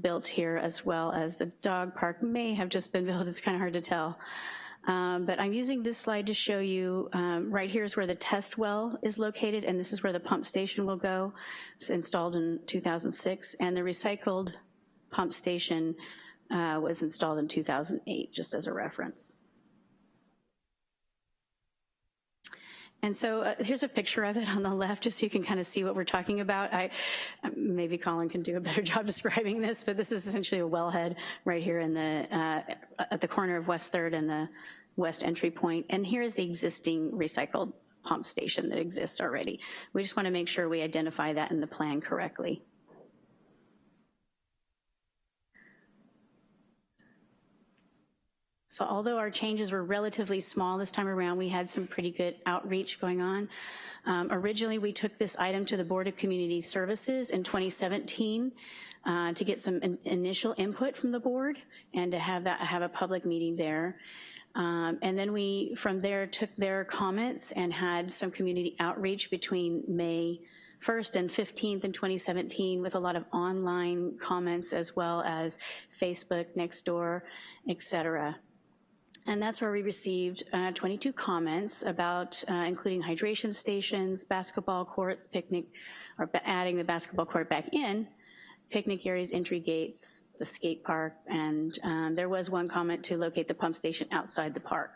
built here as well as the dog park may have just been built, it's kind of hard to tell. Um, but I'm using this slide to show you, um, right here is where the test well is located and this is where the pump station will go. It's installed in 2006 and the recycled pump station uh, was installed in 2008, just as a reference. And so uh, here's a picture of it on the left, just so you can kind of see what we're talking about. I Maybe Colin can do a better job describing this, but this is essentially a wellhead right here in the, uh, at the corner of West 3rd and the west entry point. And here's the existing recycled pump station that exists already. We just wanna make sure we identify that in the plan correctly. So although our changes were relatively small this time around, we had some pretty good outreach going on. Um, originally, we took this item to the Board of Community Services in 2017 uh, to get some in initial input from the board and to have that have a public meeting there. Um, and then we, from there, took their comments and had some community outreach between May 1st and 15th in 2017 with a lot of online comments as well as Facebook, Nextdoor, et cetera. And that's where we received uh, 22 comments about uh, including hydration stations, basketball courts, picnic, or adding the basketball court back in, picnic areas, entry gates, the skate park, and um, there was one comment to locate the pump station outside the park.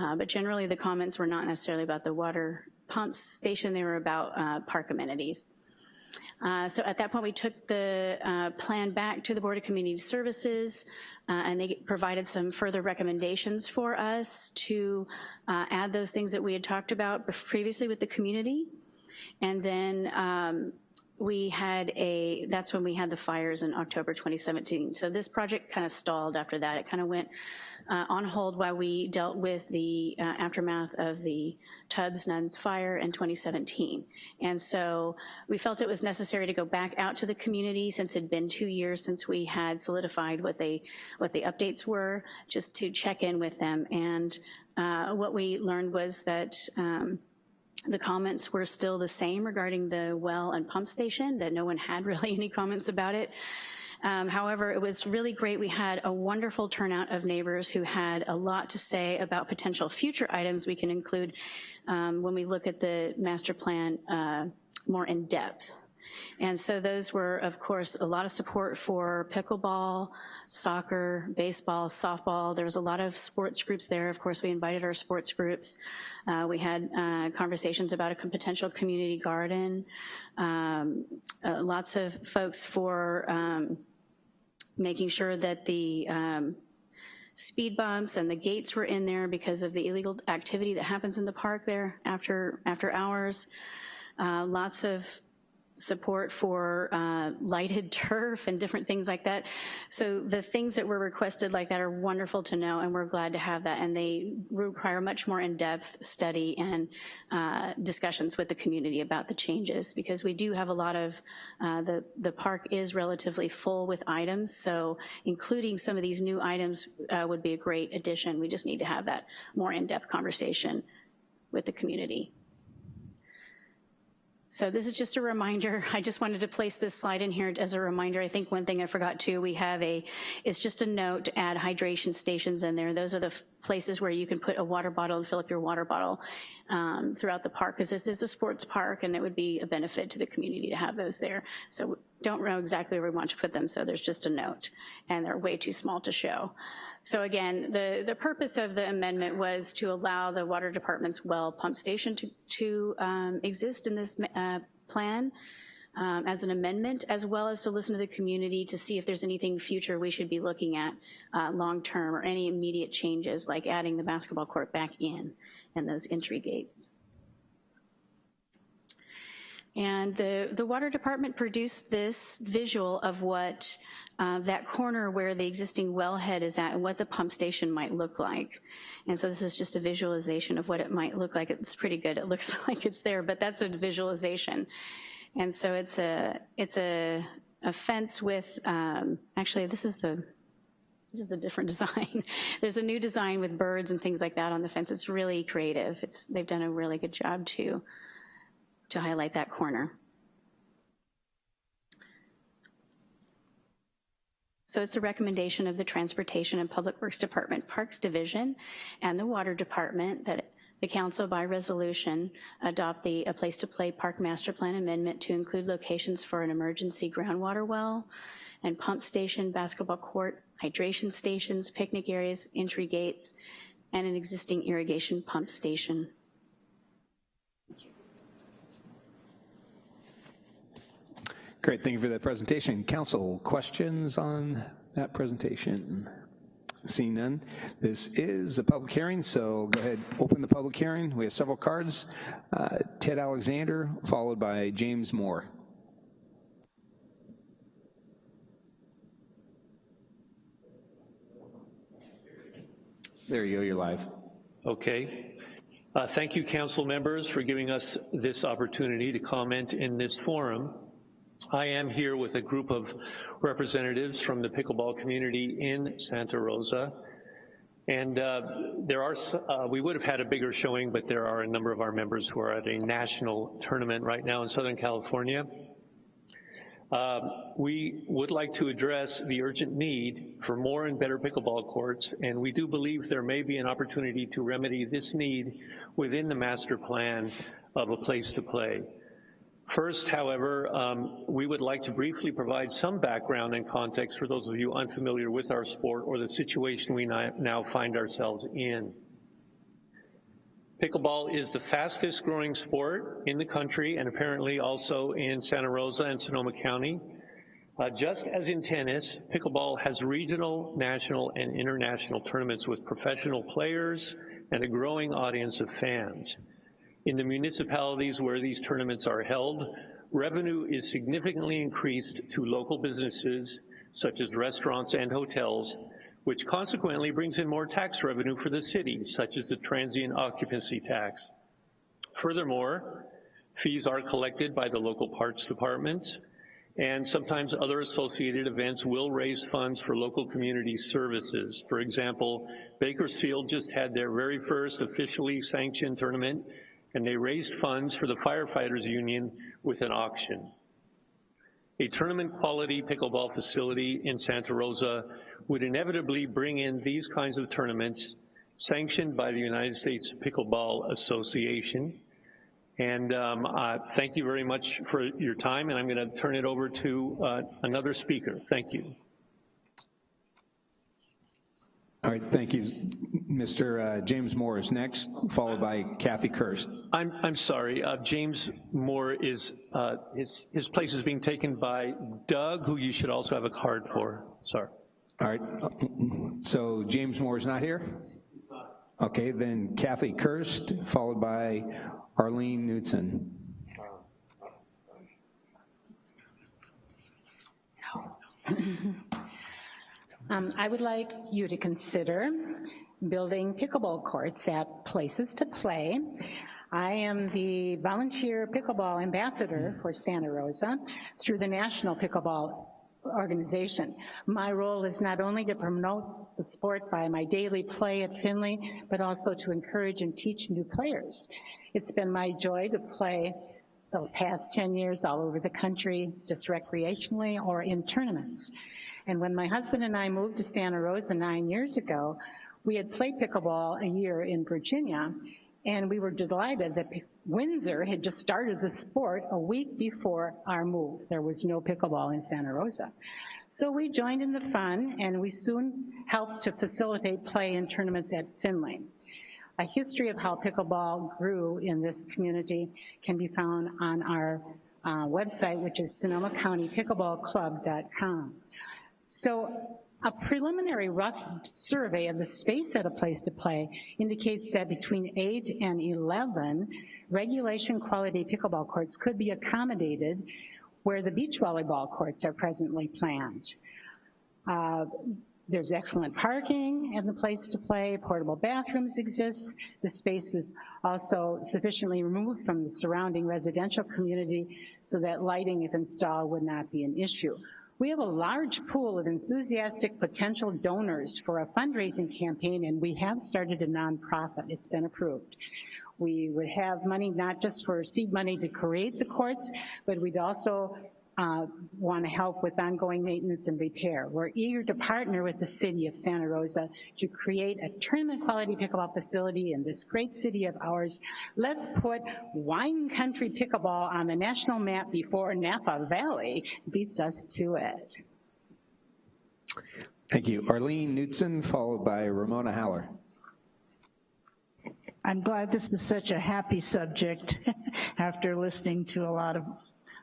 Uh, but generally the comments were not necessarily about the water pump station, they were about uh, park amenities. Uh, so at that point, we took the uh, plan back to the Board of Community Services, uh, and they provided some further recommendations for us to uh, add those things that we had talked about previously with the community. And then um, we had a, that's when we had the fires in October 2017. So this project kind of stalled after that. It kind of went uh, on hold while we dealt with the uh, aftermath of the Tubbs Nuns fire in 2017. And so we felt it was necessary to go back out to the community since it had been two years since we had solidified what they what the updates were, just to check in with them. And uh, what we learned was that um, the comments were still the same regarding the well and pump station, that no one had really any comments about it. Um, however, it was really great. We had a wonderful turnout of neighbors who had a lot to say about potential future items we can include um, when we look at the master plan uh, more in depth. And so those were, of course, a lot of support for pickleball, soccer, baseball, softball. There was a lot of sports groups there. Of course, we invited our sports groups. Uh, we had uh, conversations about a potential community garden. Um, uh, lots of folks for um, making sure that the um, speed bumps and the gates were in there because of the illegal activity that happens in the park there after, after hours. Uh, lots of support for uh, lighted turf and different things like that. So the things that were requested like that are wonderful to know and we're glad to have that and they require much more in-depth study and uh, discussions with the community about the changes because we do have a lot of, uh, the, the park is relatively full with items so including some of these new items uh, would be a great addition. We just need to have that more in-depth conversation with the community. So this is just a reminder. I just wanted to place this slide in here as a reminder. I think one thing I forgot too, we have a, it's just a note to add hydration stations in there. Those are the places where you can put a water bottle and fill up your water bottle um, throughout the park because this is a sports park and it would be a benefit to the community to have those there. So don't know exactly where we want to put them, so there's just a note and they're way too small to show. So again, the, the purpose of the amendment was to allow the water department's well pump station to, to um, exist in this uh, plan um, as an amendment, as well as to listen to the community to see if there's anything future we should be looking at uh, long-term or any immediate changes like adding the basketball court back in and those entry gates. And the, the water department produced this visual of what uh, that corner where the existing wellhead is at and what the pump station might look like. And so this is just a visualization of what it might look like. It's pretty good. It looks like it's there, but that's a visualization. And so it's a, it's a, a fence with, um, actually this is the, this is the different design. There's a new design with birds and things like that on the fence. It's really creative. It's, they've done a really good job to, to highlight that corner. So it's a recommendation of the Transportation and Public Works Department, Parks Division, and the Water Department that the council by resolution adopt the A Place to Play Park Master Plan Amendment to include locations for an emergency groundwater well and pump station, basketball court, hydration stations, picnic areas, entry gates, and an existing irrigation pump station.
Great, thank you for that presentation. Council, questions on that presentation? Seeing none, this is a public hearing, so go ahead, open the public hearing. We have several cards. Uh, Ted Alexander, followed by James Moore. There you go, you're live.
Okay. Uh, thank you, council members, for giving us this opportunity to comment in this forum. I am here with a group of representatives from the pickleball community in Santa Rosa. And uh, there are, uh, we would have had a bigger showing, but there are a number of our members who are at a national tournament right now in Southern California. Uh, we would like to address the urgent need for more and better pickleball courts, and we do believe there may be an opportunity to remedy this need within the master plan of a place to play. First, however, um, we would like to briefly provide some background and context for those of you unfamiliar with our sport or the situation we now find ourselves in. Pickleball is the fastest growing sport in the country and apparently also in Santa Rosa and Sonoma County. Uh, just as in tennis, pickleball has regional, national, and international tournaments with professional players and a growing audience of fans. In the municipalities where these tournaments are held, revenue is significantly increased to local businesses such as restaurants and hotels, which consequently brings in more tax revenue for the city, such as the transient occupancy tax. Furthermore, fees are collected by the local parks departments, and sometimes other associated events will raise funds for local community services. For example, Bakersfield just had their very first officially sanctioned tournament and they raised funds for the firefighters union with an auction. A tournament quality pickleball facility in Santa Rosa would inevitably bring in these kinds of tournaments sanctioned by the United States Pickleball Association. And um, uh, thank you very much for your time, and I'm gonna turn it over to uh, another speaker. Thank you.
All right, thank you. Mr. Uh, James Moore is next, followed by Kathy Kirst.
I'm, I'm sorry, uh, James Moore is, uh, his, his place is being taken by Doug, who you should also have a card for, sorry.
All right, so James Moore is not here? Okay, then Kathy Kirst, followed by Arlene Knudsen.
Um, I would like you to consider building pickleball courts at places to play. I am the volunteer pickleball ambassador hmm. for Santa Rosa through the National Pickleball organization. My role is not only to promote the sport by my daily play at Finley, but also to encourage and teach new players. It's been my joy to play the past 10 years all over the country, just recreationally or in tournaments. And when my husband and I moved to Santa Rosa nine years ago, we had played pickleball a year in Virginia, and we were delighted that Windsor had just started the sport a week before our move. There was no pickleball in Santa Rosa. So we joined in the fun, and we soon helped to facilitate play in tournaments at Finley. A history of how pickleball grew in this community can be found on our uh, website, which is SonomaCountyPickleballClub.com. So a preliminary rough survey of the space at a place to play indicates that between 8 and 11, regulation quality pickleball courts could be accommodated where the beach volleyball courts are presently planned. Uh, there's excellent parking and the place to play, portable bathrooms exist. The space is also sufficiently removed from the surrounding residential community so that lighting, if installed, would not be an issue. We have a large pool of enthusiastic potential donors for a fundraising campaign and we have started a nonprofit, it's been approved. We would have money not just for seed money to create the courts, but we'd also uh, want to help with ongoing maintenance and repair. We're eager to partner with the city of Santa Rosa to create a tournament quality pickleball facility in this great city of ours. Let's put wine country pickleball on the national map before Napa Valley beats us to it.
Thank you. Arlene Knudsen, followed by Ramona Haller.
I'm glad this is such a happy subject after listening to a lot of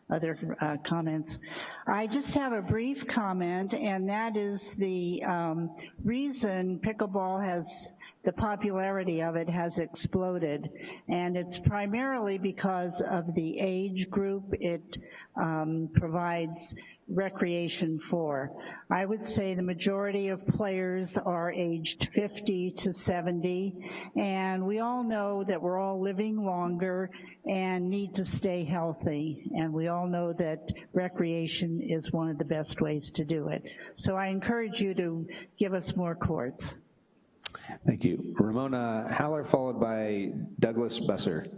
other uh, comments. I just have a brief comment, and that is the um, reason pickleball has the popularity of it has exploded. And it's primarily because of the age group it um, provides recreation for. I would say the majority of players are aged 50 to 70, and we all know that we're all living longer and need to stay healthy, and we all know that recreation is one of the best ways to do it. So I encourage you to give us more courts.
Thank you. Ramona Haller, followed by Douglas Busser.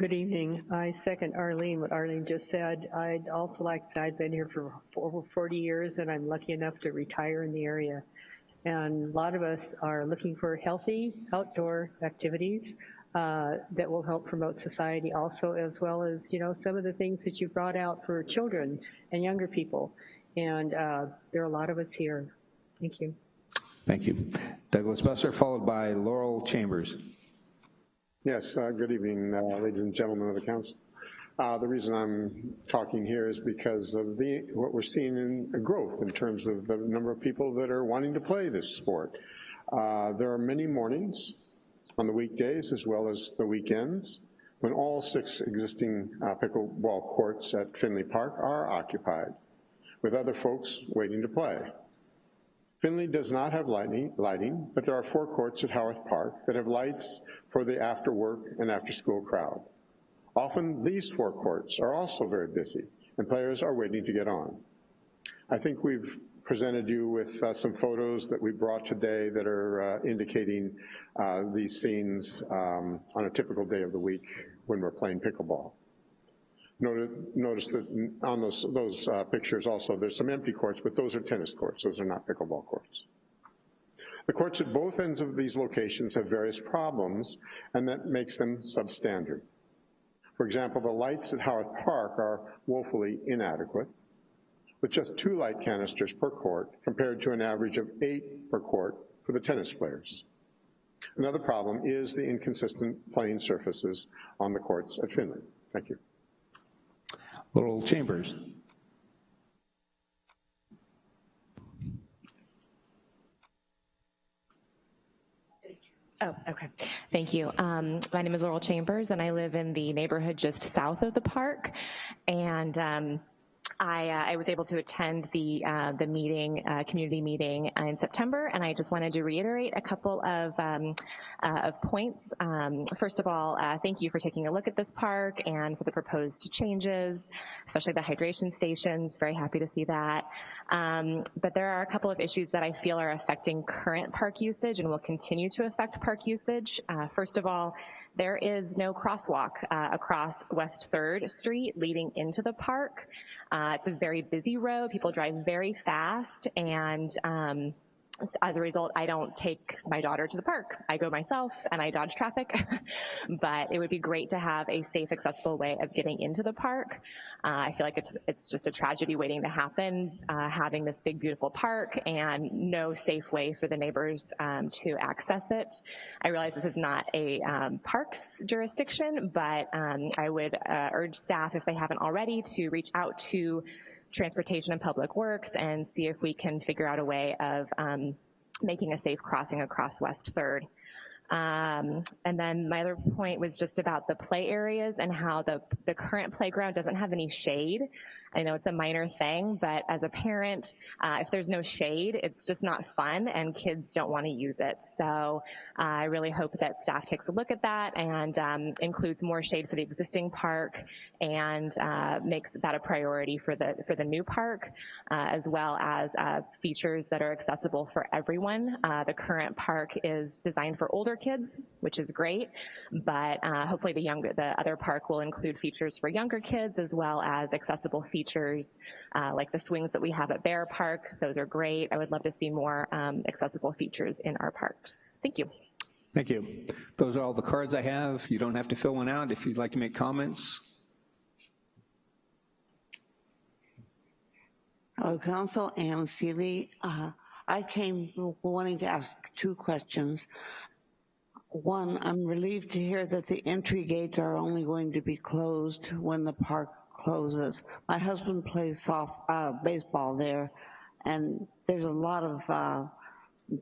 Good evening. I second Arlene, what Arlene just said. I'd also like to say I've been here for over 40 years and I'm lucky enough to retire in the area. And a lot of us are looking for healthy outdoor activities uh, that will help promote society also, as well as, you know, some of the things that you brought out for children and younger people. And uh, there are a lot of us here. Thank you.
Thank you. Douglas Busser, followed by Laurel Chambers.
Yes, uh, good evening, uh, ladies and gentlemen of the council. Uh, the reason I'm talking here is because of the what we're seeing in growth in terms of the number of people that are wanting to play this sport. Uh, there are many mornings on the weekdays as well as the weekends when all six existing uh, pickleball courts at Finley Park are occupied with other folks waiting to play. Finley does not have lighting, lighting, but there are four courts at Howarth Park that have lights for the after work and after school crowd. Often these four courts are also very busy and players are waiting to get on. I think we've presented you with uh, some photos that we brought today that are uh, indicating uh, these scenes um, on a typical day of the week when we're playing pickleball. Notice, that on those, those uh, pictures also, there's some empty courts, but those are tennis courts. Those are not pickleball courts. The courts at both ends of these locations have various problems, and that makes them substandard. For example, the lights at Howarth Park are woefully inadequate, with just two light canisters per court compared to an average of eight per court for the tennis players. Another problem is the inconsistent playing surfaces on the courts at Finley. Thank you.
Laurel Chambers.
Oh, okay. Thank you. Um, my name is Laurel Chambers, and I live in the neighborhood just south of the park. And um, I, uh, I, was able to attend the uh, the meeting, uh, community meeting in September, and I just wanted to reiterate a couple of um, uh, of points. Um, first of all, uh, thank you for taking a look at this park and for the proposed changes, especially the hydration stations. Very happy to see that. Um, but there are a couple of issues that I feel are affecting current park usage and will continue to affect park usage. Uh, first of all, there is no crosswalk across West 3rd Street leading into the park. Uh, it's a very busy road. People drive very fast and um, as a result, I don't take my daughter to the park. I go myself and I dodge traffic, but it would be great to have a safe, accessible way of getting into the park. Uh, I feel like it's, it's just a tragedy waiting to happen, uh, having this big, beautiful park and no safe way for the neighbors um, to access it. I realize this is not a um, parks jurisdiction, but um, I would uh, urge staff, if they haven't already, to reach out to Transportation and Public Works and see if we can figure out a way of um, making a safe crossing across West 3rd. Um, and then my other point was just about the play areas and how the, the current playground doesn't have any shade. I know it's a minor thing, but as a parent, uh, if there's no shade, it's just not fun and kids don't want to use it. So uh, I really hope that staff takes a look at that and um, includes more shade for the existing park and uh, makes that a priority for the, for the new park, uh, as well as uh, features that are accessible for everyone. Uh, the current park is designed for older kids, which is great, but uh, hopefully the younger, the other park will include features for younger kids as well as accessible features uh, like the swings that we have at Bayer Park. Those are great. I would love to see more um, accessible features in our parks. Thank you.
Thank you. Those are all the cards I have. You don't have to fill one out if you'd like to make comments.
Hello, Council. Ann Seeley. Uh, I came wanting to ask two questions.
One, I'm relieved to hear that the entry gates are only going to be closed when the park closes. My husband plays soft, uh, baseball there, and there's a lot of uh,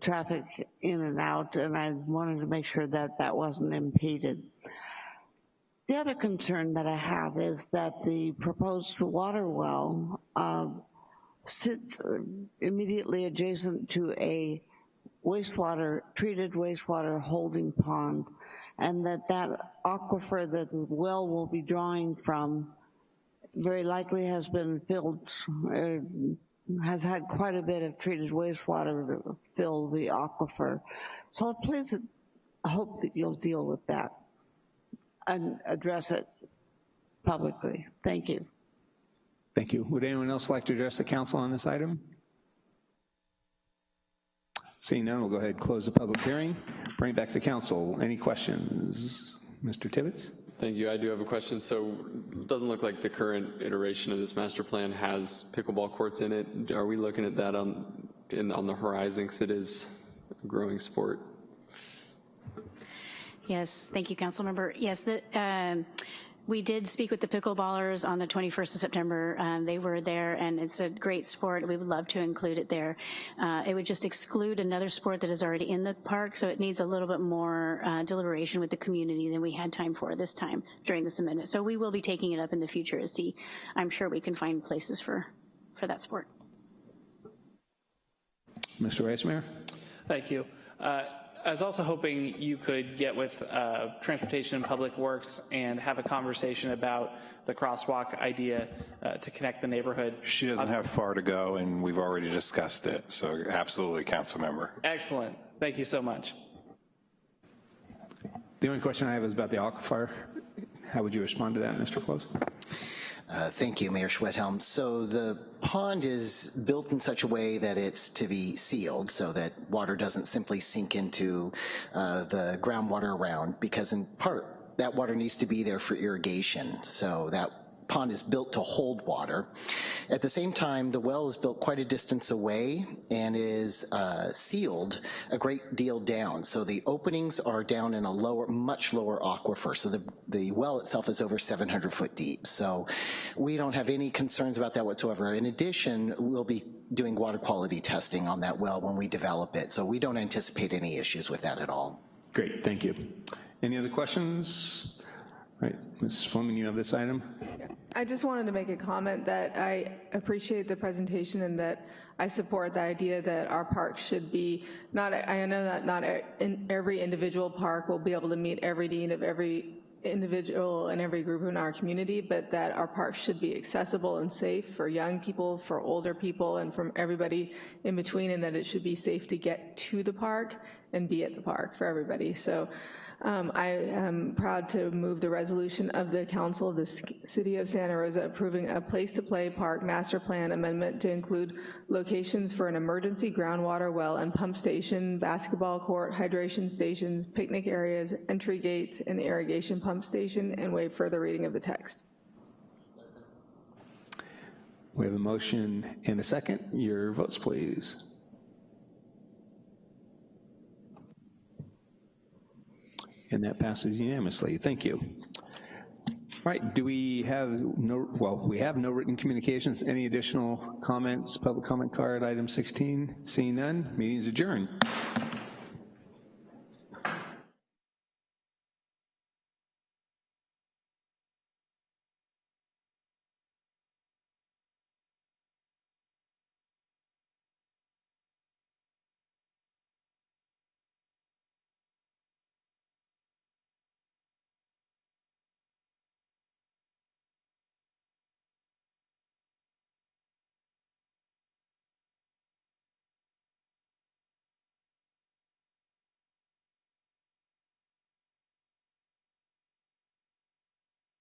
traffic in and out, and I wanted to make sure that that wasn't impeded. The other concern that I have is that the proposed water well uh, sits immediately adjacent to a wastewater, treated wastewater holding pond, and that that aquifer that the well will be drawing from very likely has been filled, uh, has had quite a bit of treated wastewater to fill the aquifer. So please, hope that you'll deal with that and address it publicly. Thank you.
Thank you. Would anyone else like to address the council on this item? Seeing none, we'll go ahead and close the public hearing. Bring it back to council. Any questions? Mr. Tibbetts?
Thank you. I do have a question. So it doesn't look like the current iteration of this master plan has pickleball courts in it. Are we looking at that on, in, on the horizon because it is a growing sport?
Yes, thank you, council member. Yes, the, um, we did speak with the pickleballers on the 21st of September. Um, they were there and it's a great sport. We would love to include it there. Uh, it would just exclude another sport that is already in the park, so it needs a little bit more uh, deliberation with the community than we had time for this time during this amendment. So we will be taking it up in the future to see, I'm sure we can find places for, for that sport.
Mr. Vice Mayor?
Thank you. Uh, I was also hoping you could get with uh, Transportation and Public Works and have a conversation about the crosswalk idea uh, to connect the neighborhood.
She doesn't have far to go, and we've already discussed it, so absolutely, council member.
Excellent. Thank you so much.
The only question I have is about the aquifer. How would you respond to that, Mr. Close?
Uh, thank you, Mayor Schwedhelm. So the pond is built in such a way that it's to be sealed so that water doesn't simply sink into uh, the groundwater around because in part that water needs to be there for irrigation. So that pond is built to hold water. At the same time, the well is built quite a distance away and is uh, sealed a great deal down. So the openings are down in a lower, much lower aquifer. So the, the well itself is over 700 foot deep. So we don't have any concerns about that whatsoever. In addition, we'll be doing water quality testing on that well when we develop it. So we don't anticipate any issues with that at all.
Great, thank you. Any other questions? Right, Ms. Fleming, you have this item?
I just wanted to make a comment that I appreciate the presentation and that I support the idea that our parks should be, not, I know that not every individual park will be able to meet every need of every individual and every group in our community, but that our parks should be accessible and safe for young people, for older people, and from everybody in between, and that it should be safe to get to the park and be at the park for everybody. So um, I am proud to move the resolution of the Council of the City of Santa Rosa approving a place-to-play park master plan amendment to include locations for an emergency groundwater well and pump station, basketball court, hydration stations, picnic areas, entry gates, and irrigation pump station, and waive further reading of the text.
We have a motion and a second. Your votes, please. And that passes unanimously. Thank you. All right, do we have no, well, we have no written communications. Any additional comments, public comment card, item 16? Seeing none, meeting is adjourned.